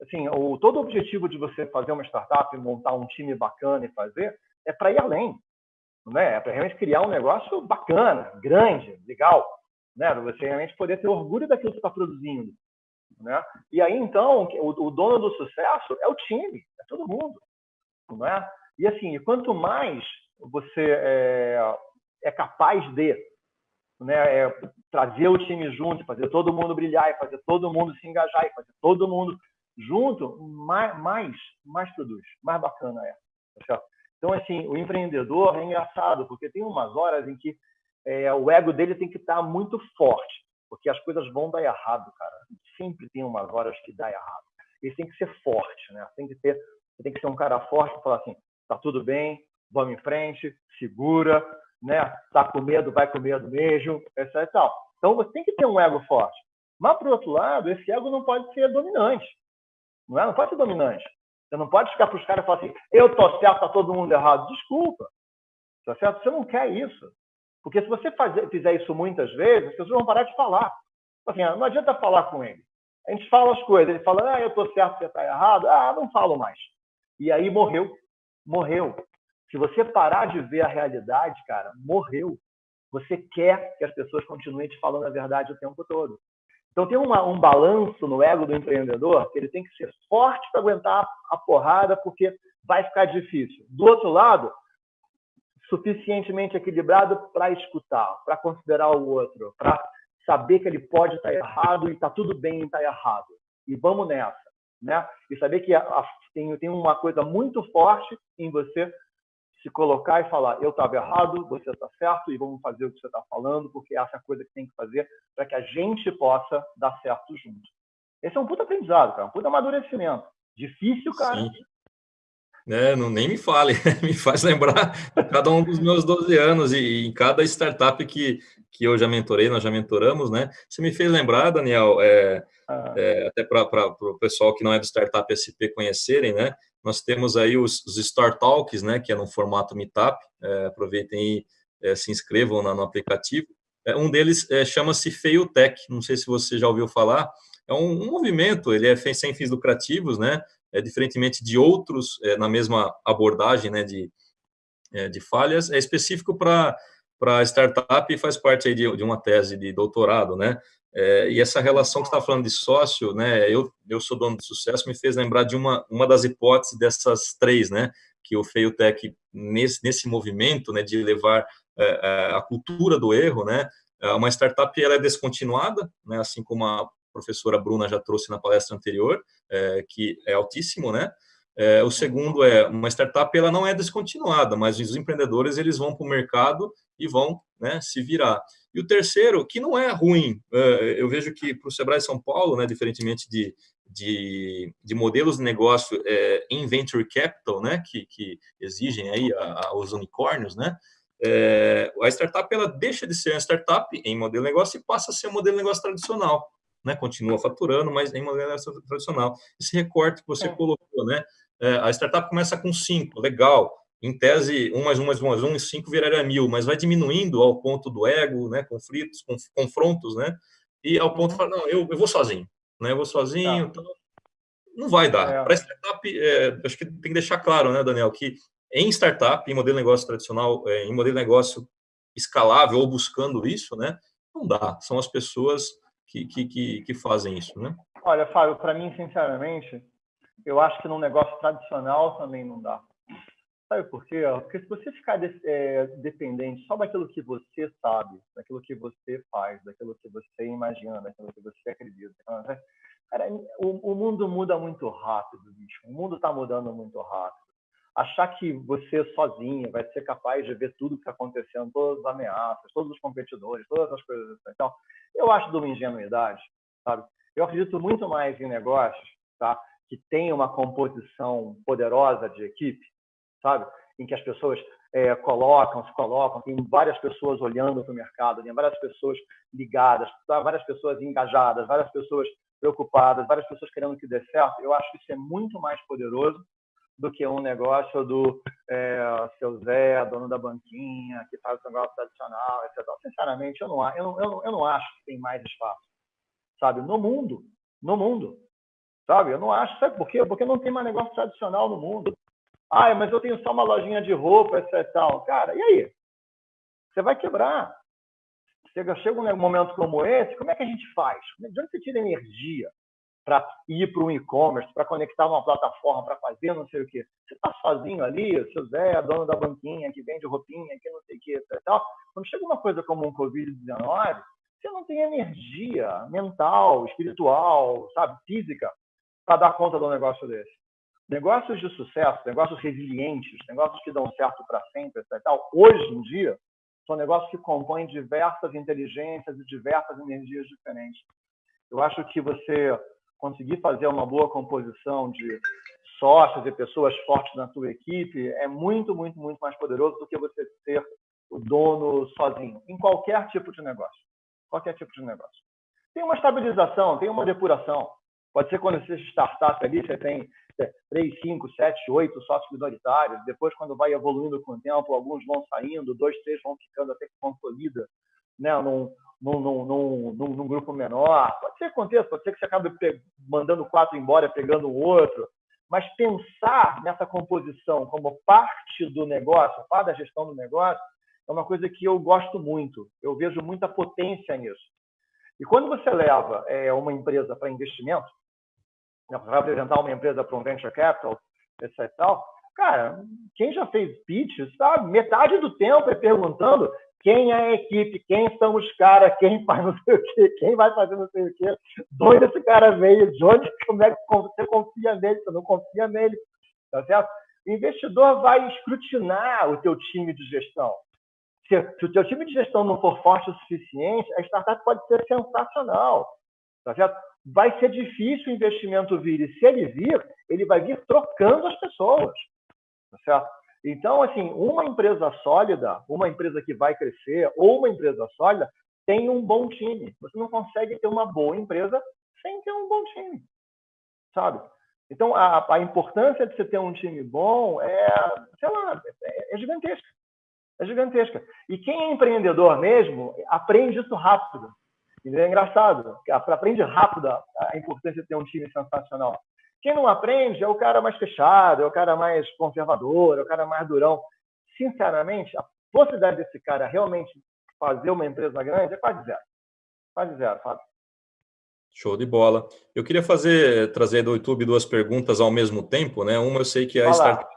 Assim, o, todo o objetivo de você fazer uma startup, montar um time bacana e fazer, é para ir além, né? É para realmente criar um negócio bacana, grande, legal, né? Para você realmente poder ter orgulho daquilo que está produzindo, né? E aí então o, o, dono do sucesso é o time, é todo mundo, né? E assim, quanto mais você é, é capaz de né, é, trazer o time junto, fazer todo mundo brilhar, e fazer todo mundo se engajar, e fazer todo mundo junto, mais, mais, mais produz, mais bacana é. Tá então, assim, o empreendedor é engraçado, porque tem umas horas em que é, o ego dele tem que estar muito forte, porque as coisas vão dar errado, cara. Sempre tem umas horas que dá errado. Ele tem que ser forte, né? Tem que ter, tem que ser um cara forte e falar assim, tá tudo bem, vamos em frente, segura, né? Tá com medo, vai com medo mesmo, etc e tal. Então você tem que ter um ego forte. Mas, por outro lado, esse ego não pode ser dominante. Não, é? não pode ser dominante. Você não pode ficar para os caras e falar assim, eu tô certo, tá todo mundo errado. Desculpa. Tá certo? Você não quer isso. Porque se você fazer, fizer isso muitas vezes, as pessoas vão parar de falar. Assim, ah, não adianta falar com ele. A gente fala as coisas, ele fala, ah, eu tô certo, você está errado. Ah, não falo mais. E aí morreu. Morreu. Se você parar de ver a realidade, cara, morreu. Você quer que as pessoas continuem te falando a verdade o tempo todo. Então tem uma, um balanço no ego do empreendedor que ele tem que ser forte para aguentar a porrada, porque vai ficar difícil. Do outro lado, suficientemente equilibrado para escutar, para considerar o outro, para saber que ele pode estar errado e está tudo bem em estar errado. E vamos nessa. Né? E saber que a, a, tem, tem uma coisa muito forte em você se colocar e falar: eu estava errado, você está certo e vamos fazer o que você está falando, porque essa é a coisa que tem que fazer para que a gente possa dar certo junto. Esse é um puta aprendizado, cara, um puta amadurecimento. Difícil, cara. Sim. É, não, nem me fale, *laughs* me faz lembrar cada um dos meus 12 anos e, e, em cada startup que, que eu já mentorei, nós já mentoramos, né? Você me fez lembrar, Daniel, é, ah. é, até para o pessoal que não é do Startup SP conhecerem, né? Nós temos aí os, os Start Talks, né, que é no formato Meetup. É, aproveitem e é, se inscrevam no, no aplicativo. É, um deles é, chama-se Feiltech, não sei se você já ouviu falar. É um, um movimento, ele é sem fins lucrativos, né? É, diferentemente de outros é, na mesma abordagem, né, de, é, de falhas, é específico para para startup e faz parte aí de, de, uma tese de doutorado, né? É, e essa relação que está falando de sócio, né? Eu, eu sou dono de sucesso, me fez lembrar de uma, uma das hipóteses dessas três, né? Que o Feiltech, nesse, nesse movimento, né? De levar é, é, a cultura do erro, né? É, uma startup ela é descontinuada, né? Assim como a professora Bruna já trouxe na palestra anterior, é, que é altíssimo, né? É, o segundo é uma startup ela não é descontinuada, mas os empreendedores eles vão para o mercado e vão né, se virar. E o terceiro, que não é ruim, é, eu vejo que para o Sebrae São Paulo, né, diferentemente de, de, de modelos de negócio é, em venture capital, né, que, que exigem aí a, a, os unicórnios, né, é, a startup ela deixa de ser uma startup em modelo de negócio e passa a ser um modelo de negócio tradicional. Né, continua faturando, mas em modelo de negócio tradicional. Esse recorte que você é. colocou, né, é, a startup começa com cinco, legal, em tese, 1 mais 1 mais 1 mais 1 e 5 viraria mil, mas vai diminuindo ao ponto do ego, né, conflitos, confrontos, né, e ao ponto de falar, não, eu, eu vou sozinho, né, eu vou sozinho, tá. então, não vai dar. É. Para startup, é, acho que tem que deixar claro, né, Daniel, que em startup, em modelo de negócio tradicional, é, em modelo de negócio escalável ou buscando isso, né, não dá. São as pessoas que, que, que, fazem isso, né? Olha, Fábio, para mim, sinceramente, eu acho que num negócio tradicional também não dá. Sabe por quê? Porque se você ficar de, é, dependente só daquilo que você sabe, daquilo que você faz, daquilo que você imagina, daquilo que você acredita, né? cara, o, o mundo muda muito rápido, bicho. O mundo está mudando muito rápido. Achar que você sozinho vai ser capaz de ver tudo que está acontecendo, todas as ameaças, todos os competidores, todas as coisas assim. Então, eu acho de uma ingenuidade, sabe? Eu acredito muito mais em negócios, tá? Que tem uma composição poderosa de equipe, sabe? Em que as pessoas é, colocam, se colocam, tem várias pessoas olhando para o mercado, tem várias pessoas ligadas, várias pessoas engajadas, várias pessoas preocupadas, várias pessoas querendo que dê certo. Eu acho que isso é muito mais poderoso do que um negócio do é, seu Zé, dono da banquinha, que faz o negócio tradicional, etc. Sinceramente, eu não, eu, eu, eu não acho que tem mais espaço, sabe? No mundo, no mundo, sabe? Eu não acho, sabe por quê? Porque não tem mais negócio tradicional no mundo. Ah, mas eu tenho só uma lojinha de roupa, etc. Tal. Cara, e aí? Você vai quebrar. Chega, chega um momento como esse, como é que a gente faz? De onde você tira energia para ir para um e-commerce, para conectar uma plataforma, para fazer não sei o quê? Você está sozinho ali, o seu Zé, dono da banquinha, que vende roupinha, que não sei o quê, tal. Quando chega uma coisa como um Covid-19, você não tem energia mental, espiritual, sabe, física, para dar conta de um negócio desse. Negócios de sucesso, negócios resilientes, negócios que dão certo para sempre, etc. Tal, hoje em dia, são negócios que compõem diversas inteligências e diversas energias diferentes. Eu acho que você conseguir fazer uma boa composição de sócios e pessoas fortes na sua equipe é muito, muito, muito mais poderoso do que você ser o dono sozinho, em qualquer tipo de negócio. Qualquer tipo de negócio. Tem uma estabilização, tem uma depuração. Pode ser quando você startup ali, você tem 3, 5, 7, 8 sócios minoritários. Depois, quando vai evoluindo com o tempo, alguns vão saindo, dois, três vão ficando até que consolida né, num, num, num, num, num grupo menor. Pode ser que aconteça, pode ser que você acabe mandando quatro embora, pegando o outro. Mas pensar nessa composição como parte do negócio, parte da gestão do negócio, é uma coisa que eu gosto muito. Eu vejo muita potência nisso. E quando você leva é, uma empresa para investimento, vai apresentar uma empresa para um venture capital, etc. Tal, cara, quem já fez pitch, sabe? Metade do tempo é perguntando quem é a equipe, quem são os caras, quem faz não sei o quê, quem vai fazer não sei o quê, de onde esse cara veio, de onde, como é que você confia nele, você não confia nele, tá certo? O investidor vai escrutinar o teu time de gestão. Se, se o teu time de gestão não for forte o suficiente, a startup pode ser sensacional, tá certo? vai ser difícil o investimento vir. E se ele vir, ele vai vir trocando as pessoas. Tá certo? Então, assim, uma empresa sólida, uma empresa que vai crescer, ou uma empresa sólida, tem um bom time. Você não consegue ter uma boa empresa sem ter um bom time. Sabe? Então, a, a importância de você ter um time bom é, sei lá, é, é gigantesca. É gigantesca. E quem é empreendedor mesmo, aprende isso rápido. E é engraçado, aprende rápido a importância de ter um time sensacional. Quem não aprende é o cara mais fechado, é o cara mais conservador, é o cara mais durão. Sinceramente, a possibilidade desse cara realmente fazer uma empresa grande é quase zero. Quase zero, Fábio. Show de bola. Eu queria fazer, trazer do YouTube duas perguntas ao mesmo tempo, né? Uma eu sei que é a startup,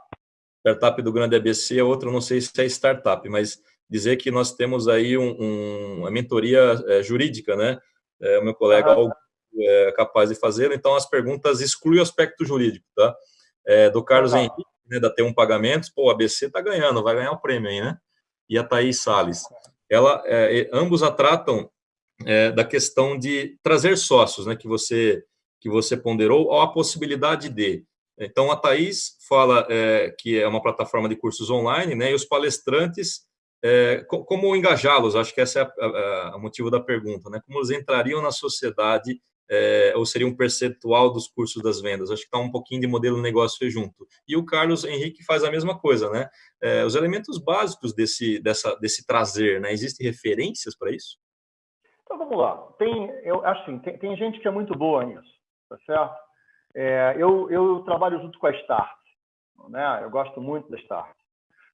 startup do Grande ABC, a outra eu não sei se é startup, mas dizer que nós temos aí um, um, uma mentoria é, jurídica, né? É, o meu colega. É capaz de fazer. Então, as perguntas excluem o aspecto jurídico, tá? É, do Carlos. Henrique, né, da T1 Pagamentos, pô, a ABC está ganhando, vai ganhar o prêmio aí, né? E a Thaís Salles. Ela, é, ambos a tratam é, da questão de trazer sócios, né? Que você, que você ponderou, ou a possibilidade de. Então, a Thaís fala é, que é uma plataforma de cursos online, né? E os palestrantes é, como engajá-los? Acho que esse é o motivo da pergunta, né? Como eles entrariam na sociedade é, ou seria um percentual dos cursos das vendas? Acho que está um pouquinho de modelo negócio junto. E o Carlos Henrique faz a mesma coisa, né? É, os elementos básicos desse, dessa, desse trazer, né? Existem referências para isso? Então vamos lá. Tem, eu assim, tem, tem gente que é muito boa nisso, tá certo? É, eu, eu trabalho junto com a Start, né? Eu gosto muito da Start.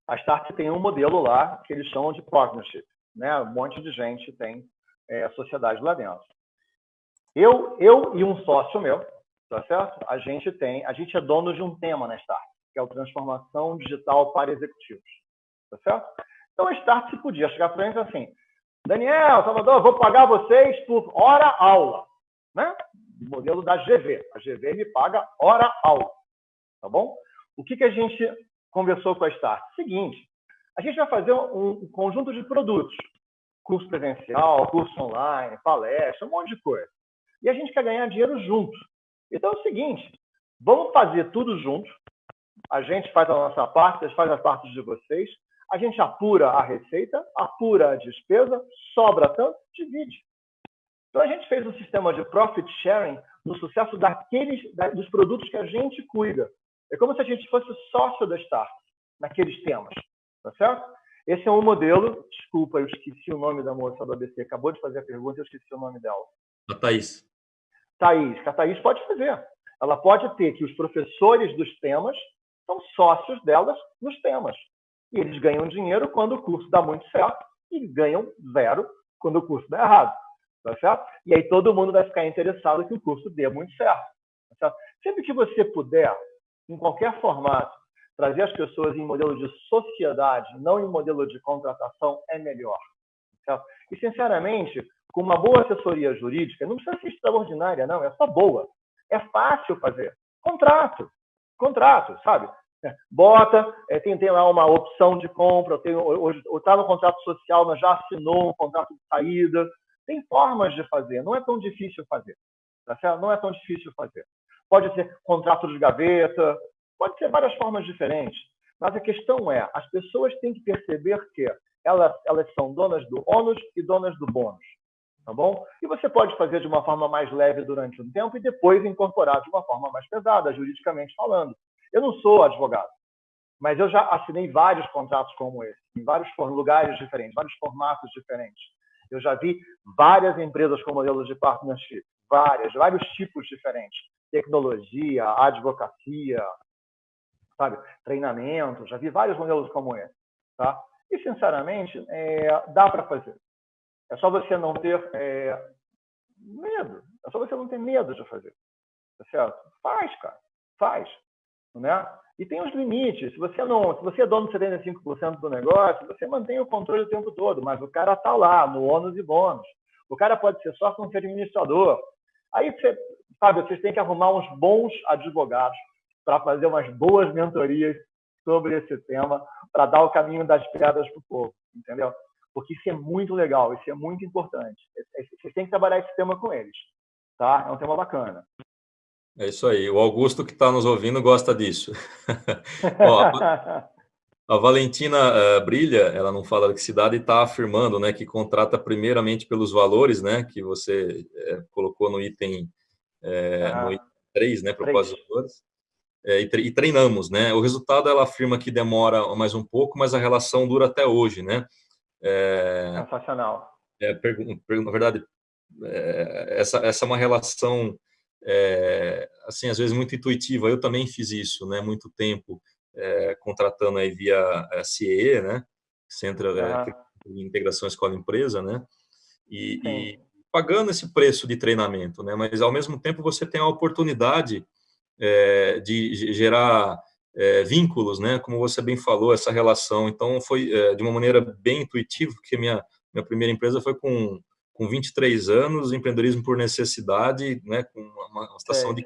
A Start tem um modelo lá que eles chamam de partnership. Né? Um monte de gente tem é, sociedade lá dentro. Eu, eu e um sócio meu, tá certo? A gente tem, a gente é dono de um tema na Start, que é o transformação digital para executivos, tá certo? Então a Start se podia chegar para gente assim, Daniel, Salvador, vou pagar vocês por hora aula, né? Modelo da GV. A GV me paga hora aula, tá bom? O que que a gente conversou com a Start? Seguinte, a gente vai fazer um conjunto de produtos. Curso presencial, curso online, palestra, um monte de coisa. E a gente quer ganhar dinheiro junto. Então é o seguinte, vamos fazer tudo junto. A gente faz a nossa parte, vocês fazem a parte de vocês. A gente apura a receita, apura a despesa, sobra tanto, divide. Então a gente fez um sistema de profit sharing no sucesso daqueles dos produtos que a gente cuida. É como se a gente fosse sócio da Start naqueles temas, tá certo? Esse é um modelo, desculpa, eu esqueci o nome da moça do ABC, acabou de fazer a pergunta, eu esqueci o nome dela. A Thaís. Thaís, que a Thaís pode fazer. Ela pode ter que os professores dos temas são sócios delas nos temas. E eles ganham dinheiro quando o curso dá muito certo e ganham zero quando o curso dá errado. Tá certo? E aí todo mundo vai ficar interessado que o curso dê muito certo. Tá certo? Sempre que você puder, em qualquer formato, trazer as pessoas em modelo de sociedade, não em modelo de contratação, é melhor. Certo? E, sinceramente, com uma boa assessoria jurídica, não precisa ser extraordinária, não, é só boa. É fácil fazer. Contrato. Contrato, sabe? Bota, é, tem, tem lá uma opção de compra, hoje está no contrato social, mas já assinou um contrato de saída. Tem formas de fazer, não é tão difícil fazer. Tá certo? Não é tão difícil fazer. Pode ser contrato de gaveta, Pode ser várias formas diferentes, mas a questão é, as pessoas têm que perceber que elas, elas são donas do ônus e donas do bônus, tá bom? E você pode fazer de uma forma mais leve durante um tempo e depois incorporar de uma forma mais pesada, juridicamente falando. Eu não sou advogado, mas eu já assinei vários contratos como esse, em vários lugares diferentes, vários formatos diferentes. Eu já vi várias empresas com modelos de partnership, várias, vários tipos diferentes. Tecnologia, advocacia, sabe? Treinamento, já vi vários modelos como esse, tá? E, sinceramente, é, dá para fazer. É só você não ter é, medo. É só você não ter medo de fazer. Tá certo? Faz, cara. Faz. Né? E tem os limites. Se você não, se você é dono de 75% do negócio, você mantém o controle o tempo todo, mas o cara está lá, no ônus e bônus. O cara pode ser só como administrador. Aí você, sabe, vocês têm que arrumar uns bons advogados para fazer umas boas mentorias sobre esse tema, para dar o caminho das pedras para o povo, entendeu? Porque isso é muito legal, isso é muito importante. É, é, vocês têm que trabalhar esse tema com eles, tá? É um tema bacana. É isso aí. O Augusto que está nos ouvindo gosta disso. *laughs* Ó, a *laughs* Valentina uh, Brilha, ela não fala de que cidade, está afirmando né, que contrata primeiramente pelos valores, né, que você é, colocou no item, é, ah, no item 3, né, propósitos valores é, e, treinamos, né? O resultado ela afirma que demora mais um pouco, mas a relação dura até hoje, né? É, Sensacional. É, na verdade, é, essa, essa é uma relação, é, assim, às vezes muito intuitiva. Eu também fiz isso, né? Muito tempo é, contratando aí via CIE, né? Centro de Integração Escola-Empresa, né? E, e pagando esse preço de treinamento, né? Mas ao mesmo tempo você tem a oportunidade é, de gerar é, vínculos, né? Como você bem falou, essa relação. Então, foi é, de uma maneira bem intuitiva, porque minha, minha primeira empresa foi com, com 23 anos, empreendedorismo por necessidade, né? Com uma, uma situação de...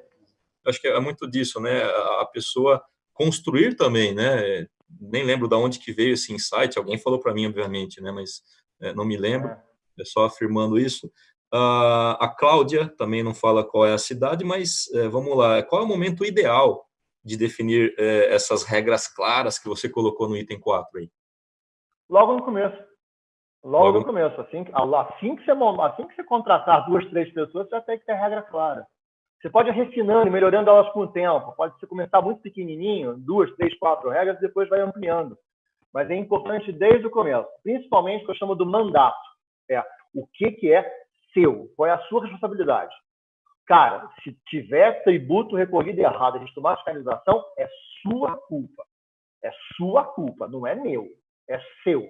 Acho que é muito disso, né? A, a pessoa construir também, né? Nem lembro de onde que veio esse insight, alguém falou para mim, obviamente, né? Mas é, não me lembro, é, é só afirmando isso. Uh, a Cláudia também não fala qual é a cidade, mas uh, vamos lá. Qual é o momento ideal de definir uh, essas regras claras que você colocou no item 4 aí? Logo no começo. Logo, Logo... no começo. Assim, assim, que você, assim que você contratar duas, três pessoas, você já tem que ter regra clara. Você pode ir refinando e melhorando elas com o tempo. Pode começar muito pequenininho, duas, três, quatro regras, e depois vai ampliando. Mas é importante desde o começo, principalmente o que eu chamo do mandato. É o que, que é seu, qual é a sua responsabilidade? Cara, se tiver tributo recolhido errado, a gente tomar fiscalização, é sua culpa. É sua culpa, não é meu, é seu.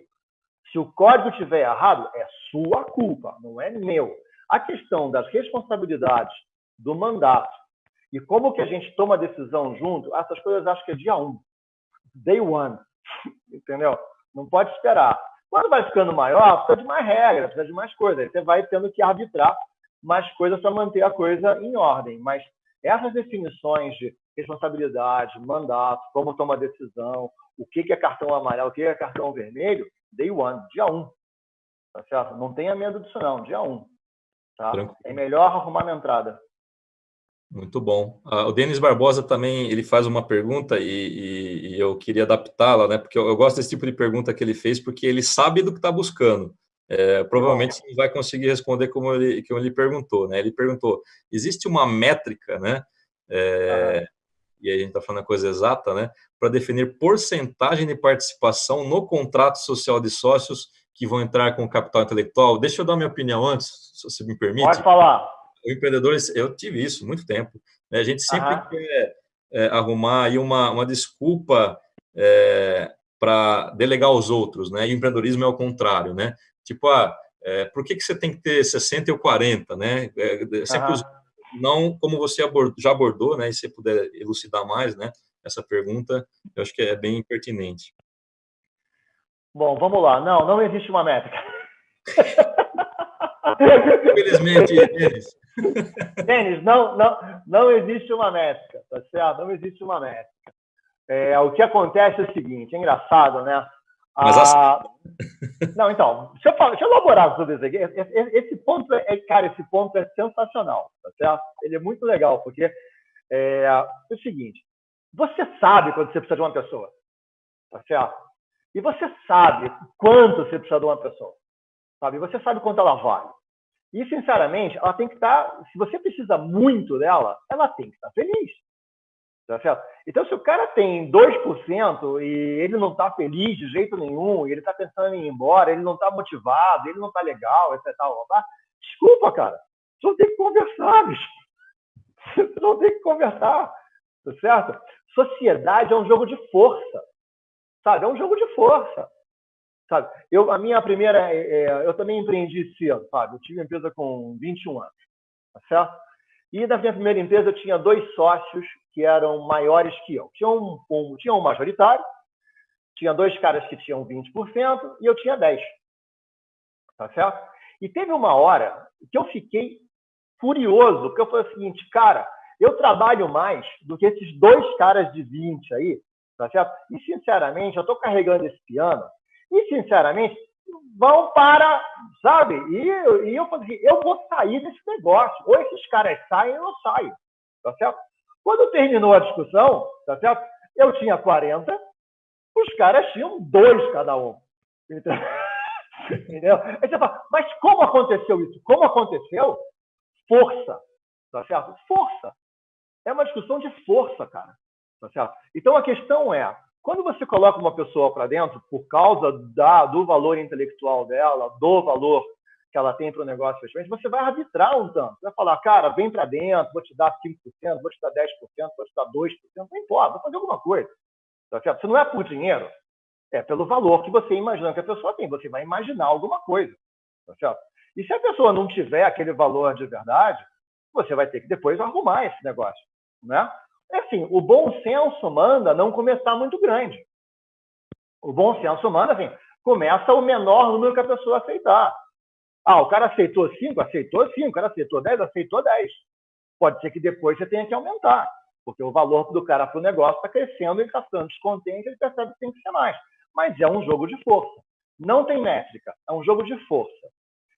Se o código estiver errado, é sua culpa, não é meu. A questão das responsabilidades, do mandato e como que a gente toma decisão junto, essas coisas acho que é dia um, day one, *laughs* entendeu? Não pode esperar. Quando vai ficando maior, precisa de mais regras, precisa de mais coisas. Aí você vai tendo que arbitrar mais coisas para manter a coisa em ordem. Mas essas definições de responsabilidade, mandato, como tomar decisão, o que é cartão amarelo, o que é cartão vermelho, day one, dia 1. Um, tá certo? Não tenha medo disso não, dia 1. Um, tá? É melhor arrumar na entrada. Muito bom. Ah, o Denis Barbosa também ele faz uma pergunta e, e, e eu queria adaptá-la, né? Porque eu, eu, gosto desse tipo de pergunta que ele fez, porque ele sabe do que está buscando. É, provavelmente não vai conseguir responder como ele, como ele perguntou, né? Ele perguntou: existe uma métrica, né? É, e a gente está falando a coisa exata, né, para definir porcentagem de participação no contrato social de sócios que vão entrar com capital intelectual. Deixa eu dar minha opinião antes, se você me permite. Pode falar. O empreendedor, eu tive isso muito tempo. Né? A gente sempre quer é, arrumar aí uma, uma desculpa é, para delegar aos outros, né? E o empreendedorismo é o contrário, né? Tipo, ah, é, por que, que você tem que ter 60 ou 40, né? É, é, sempre uhum. não como você já abordou, né? E se puder elucidar mais, né? Essa pergunta, eu acho que é bem pertinente. Bom, vamos lá. Não, não existe uma métrica. Infelizmente, Denis. *laughs* Denis, não, não, não existe uma métrica, tá certo? Não existe uma métrica. É, o que acontece é o seguinte, é engraçado, né? Mas ah, Não, então, deixa eu, falar, deixa eu elaborar sobre isso aqui. Esse ponto, é, cara, esse ponto é sensacional, tá certo? Ele é muito legal, porque é, é o seguinte, você sabe quando você precisa de uma pessoa, tá certo? E você sabe quanto você precisa de uma pessoa, sabe? Você sabe quanto ela vale. E, sinceramente, ela tem que estar. Tá, se você precisa muito dela, ela tem que estar feliz. Tá certo? Então, se o cara tem 2% e ele não está feliz de jeito nenhum, ele está pensando em ir embora, ele não está motivado, ele não está legal, etc. Tal, desculpa, cara. Você não tem que conversar, bicho. *laughs* Você não tem que conversar. Tá certo? Sociedade é um jogo de força. Sabe? É um jogo de força. Sabe? Eu, a minha primeira. É, é eu também empreendi cedo, sabe? Eu tive empresa com 21 anos. Tá certo? E na minha primeira empresa eu tinha dois sócios que eram maiores que eu. Tinha um, um, tinha um majoritário, tinha dois caras que tinham 20% e eu tinha 10%. Tá certo? E teve uma hora que eu fiquei furioso, porque eu falei o seguinte, cara, eu trabalho mais do que esses dois caras de 20 aí, tá certo? E, sinceramente, eu estou carregando esse piano e, sinceramente, vão para, sabe? E, e eu falei eu vou sair desse negócio. Ou esses caras saem ou eu saio. Tá certo? Quando terminou a discussão, tá certo? Eu tinha 40, os caras tinham dois cada um. *laughs* Entendeu? Aí você fala, mas como aconteceu isso? Como aconteceu? Força. Tá certo? Força. É uma discussão de força, cara. Tá certo? Então a questão é, quando você coloca uma pessoa para dentro por causa da, do valor intelectual dela, do valor que ela tem para o negócio, você vai arbitrar um tanto. Você vai falar, cara, vem para dentro, vou te dar 5%, vou te dar 10%, vou te dar 2%, não importa, vou fazer alguma coisa. Tá certo? Se não é por dinheiro, é pelo valor que você imagina que a pessoa tem. Você vai imaginar alguma coisa. Tá certo? E se a pessoa não tiver aquele valor de verdade, você vai ter que depois arrumar esse negócio. Né? Assim, o bom senso manda não começar muito grande. O bom senso manda, assim, começa o menor número que a pessoa aceitar. Ah, o cara aceitou 5, aceitou 5, o cara aceitou 10, aceitou 10. Pode ser que depois você tenha que aumentar, porque o valor do cara para o negócio está crescendo, ele está ficando descontente, ele percebe que tem que ser mais. Mas é um jogo de força. Não tem métrica, é um jogo de força.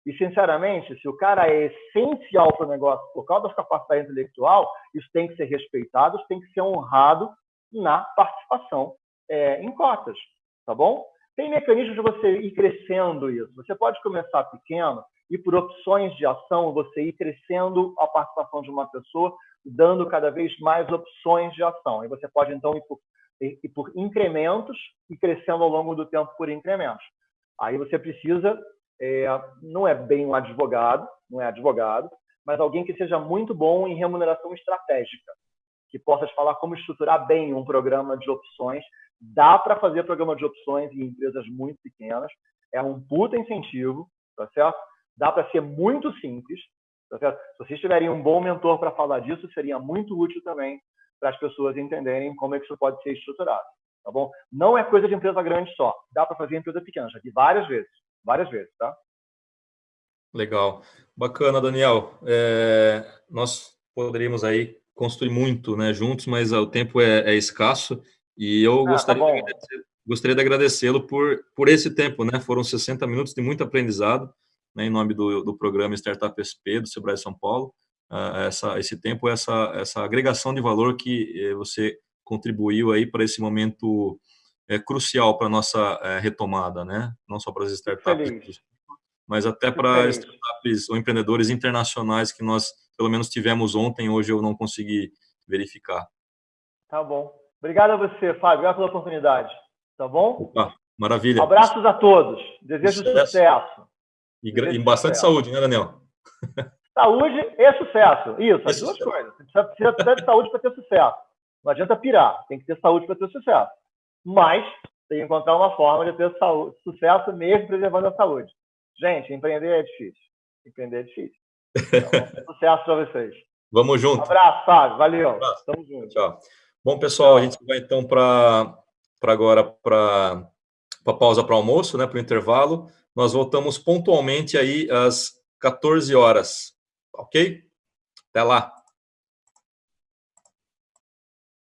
E, sinceramente, se o cara é essencial para o negócio por causa da capacidade intelectual, isso tem que ser respeitado, isso tem que ser honrado na participação é, em cotas, tá bom? Tem mecanismos de você ir crescendo isso. Você pode começar pequeno e, por opções de ação, você ir crescendo a participação de uma pessoa, dando cada vez mais opções de ação. E você pode, então, ir por, ir por incrementos e crescendo ao longo do tempo por incrementos. Aí você precisa é, não é bem um advogado, não é advogado, mas alguém que seja muito bom em remuneração estratégica, que possa te falar como estruturar bem um programa de opções. Dá para fazer programa de opções em empresas muito pequenas, é um puta incentivo, tá certo? Dá para ser muito simples, tá certo? Se vocês tiverem um bom mentor para falar disso, seria muito útil também para as pessoas entenderem como é que isso pode ser estruturado, tá bom? Não é coisa de empresa grande só, dá para fazer em empresa pequena, já vi várias vezes várias vezes, tá? Legal. Bacana, Daniel. É, nós poderíamos aí construir muito né, juntos, mas o tempo é, é escasso e eu ah, tá gostaria, tá de gostaria de agradecê-lo por, por esse tempo, né? Foram 60 minutos de muito aprendizado, né, em nome do, do programa Startup SP do Sebrae São Paulo. Uh, essa, esse tempo, essa, essa agregação de valor que eh, você contribuiu aí para esse momento é crucial para a nossa é, retomada, né? Não só para as startups, mas até para startups ou empreendedores internacionais que nós, pelo menos, tivemos ontem, hoje eu não consegui verificar. Tá bom. Obrigado a você, Fábio. Obrigado pela oportunidade. Tá bom? Opa, maravilha. Abraços a todos. Desejo sucesso. sucesso. E, Desejo e bastante sucesso. saúde, né, Daniel? Saúde e sucesso. Isso, as duas coisas. Você precisa, precisa de saúde para ter sucesso. Não adianta pirar. Tem que ter saúde para ter sucesso. Mas tem que encontrar uma forma de ter saúde, sucesso mesmo preservando a saúde. Gente, empreender é difícil. Empreender é difícil. Então, sucesso para vocês. *laughs* Vamos junto. Um abraço, Fábio. Valeu. Um abraço. Tamo junto. Tchau. Bom, pessoal, a gente vai então para agora para a pausa para almoço, né, para o intervalo. Nós voltamos pontualmente aí às 14 horas, ok? Até lá.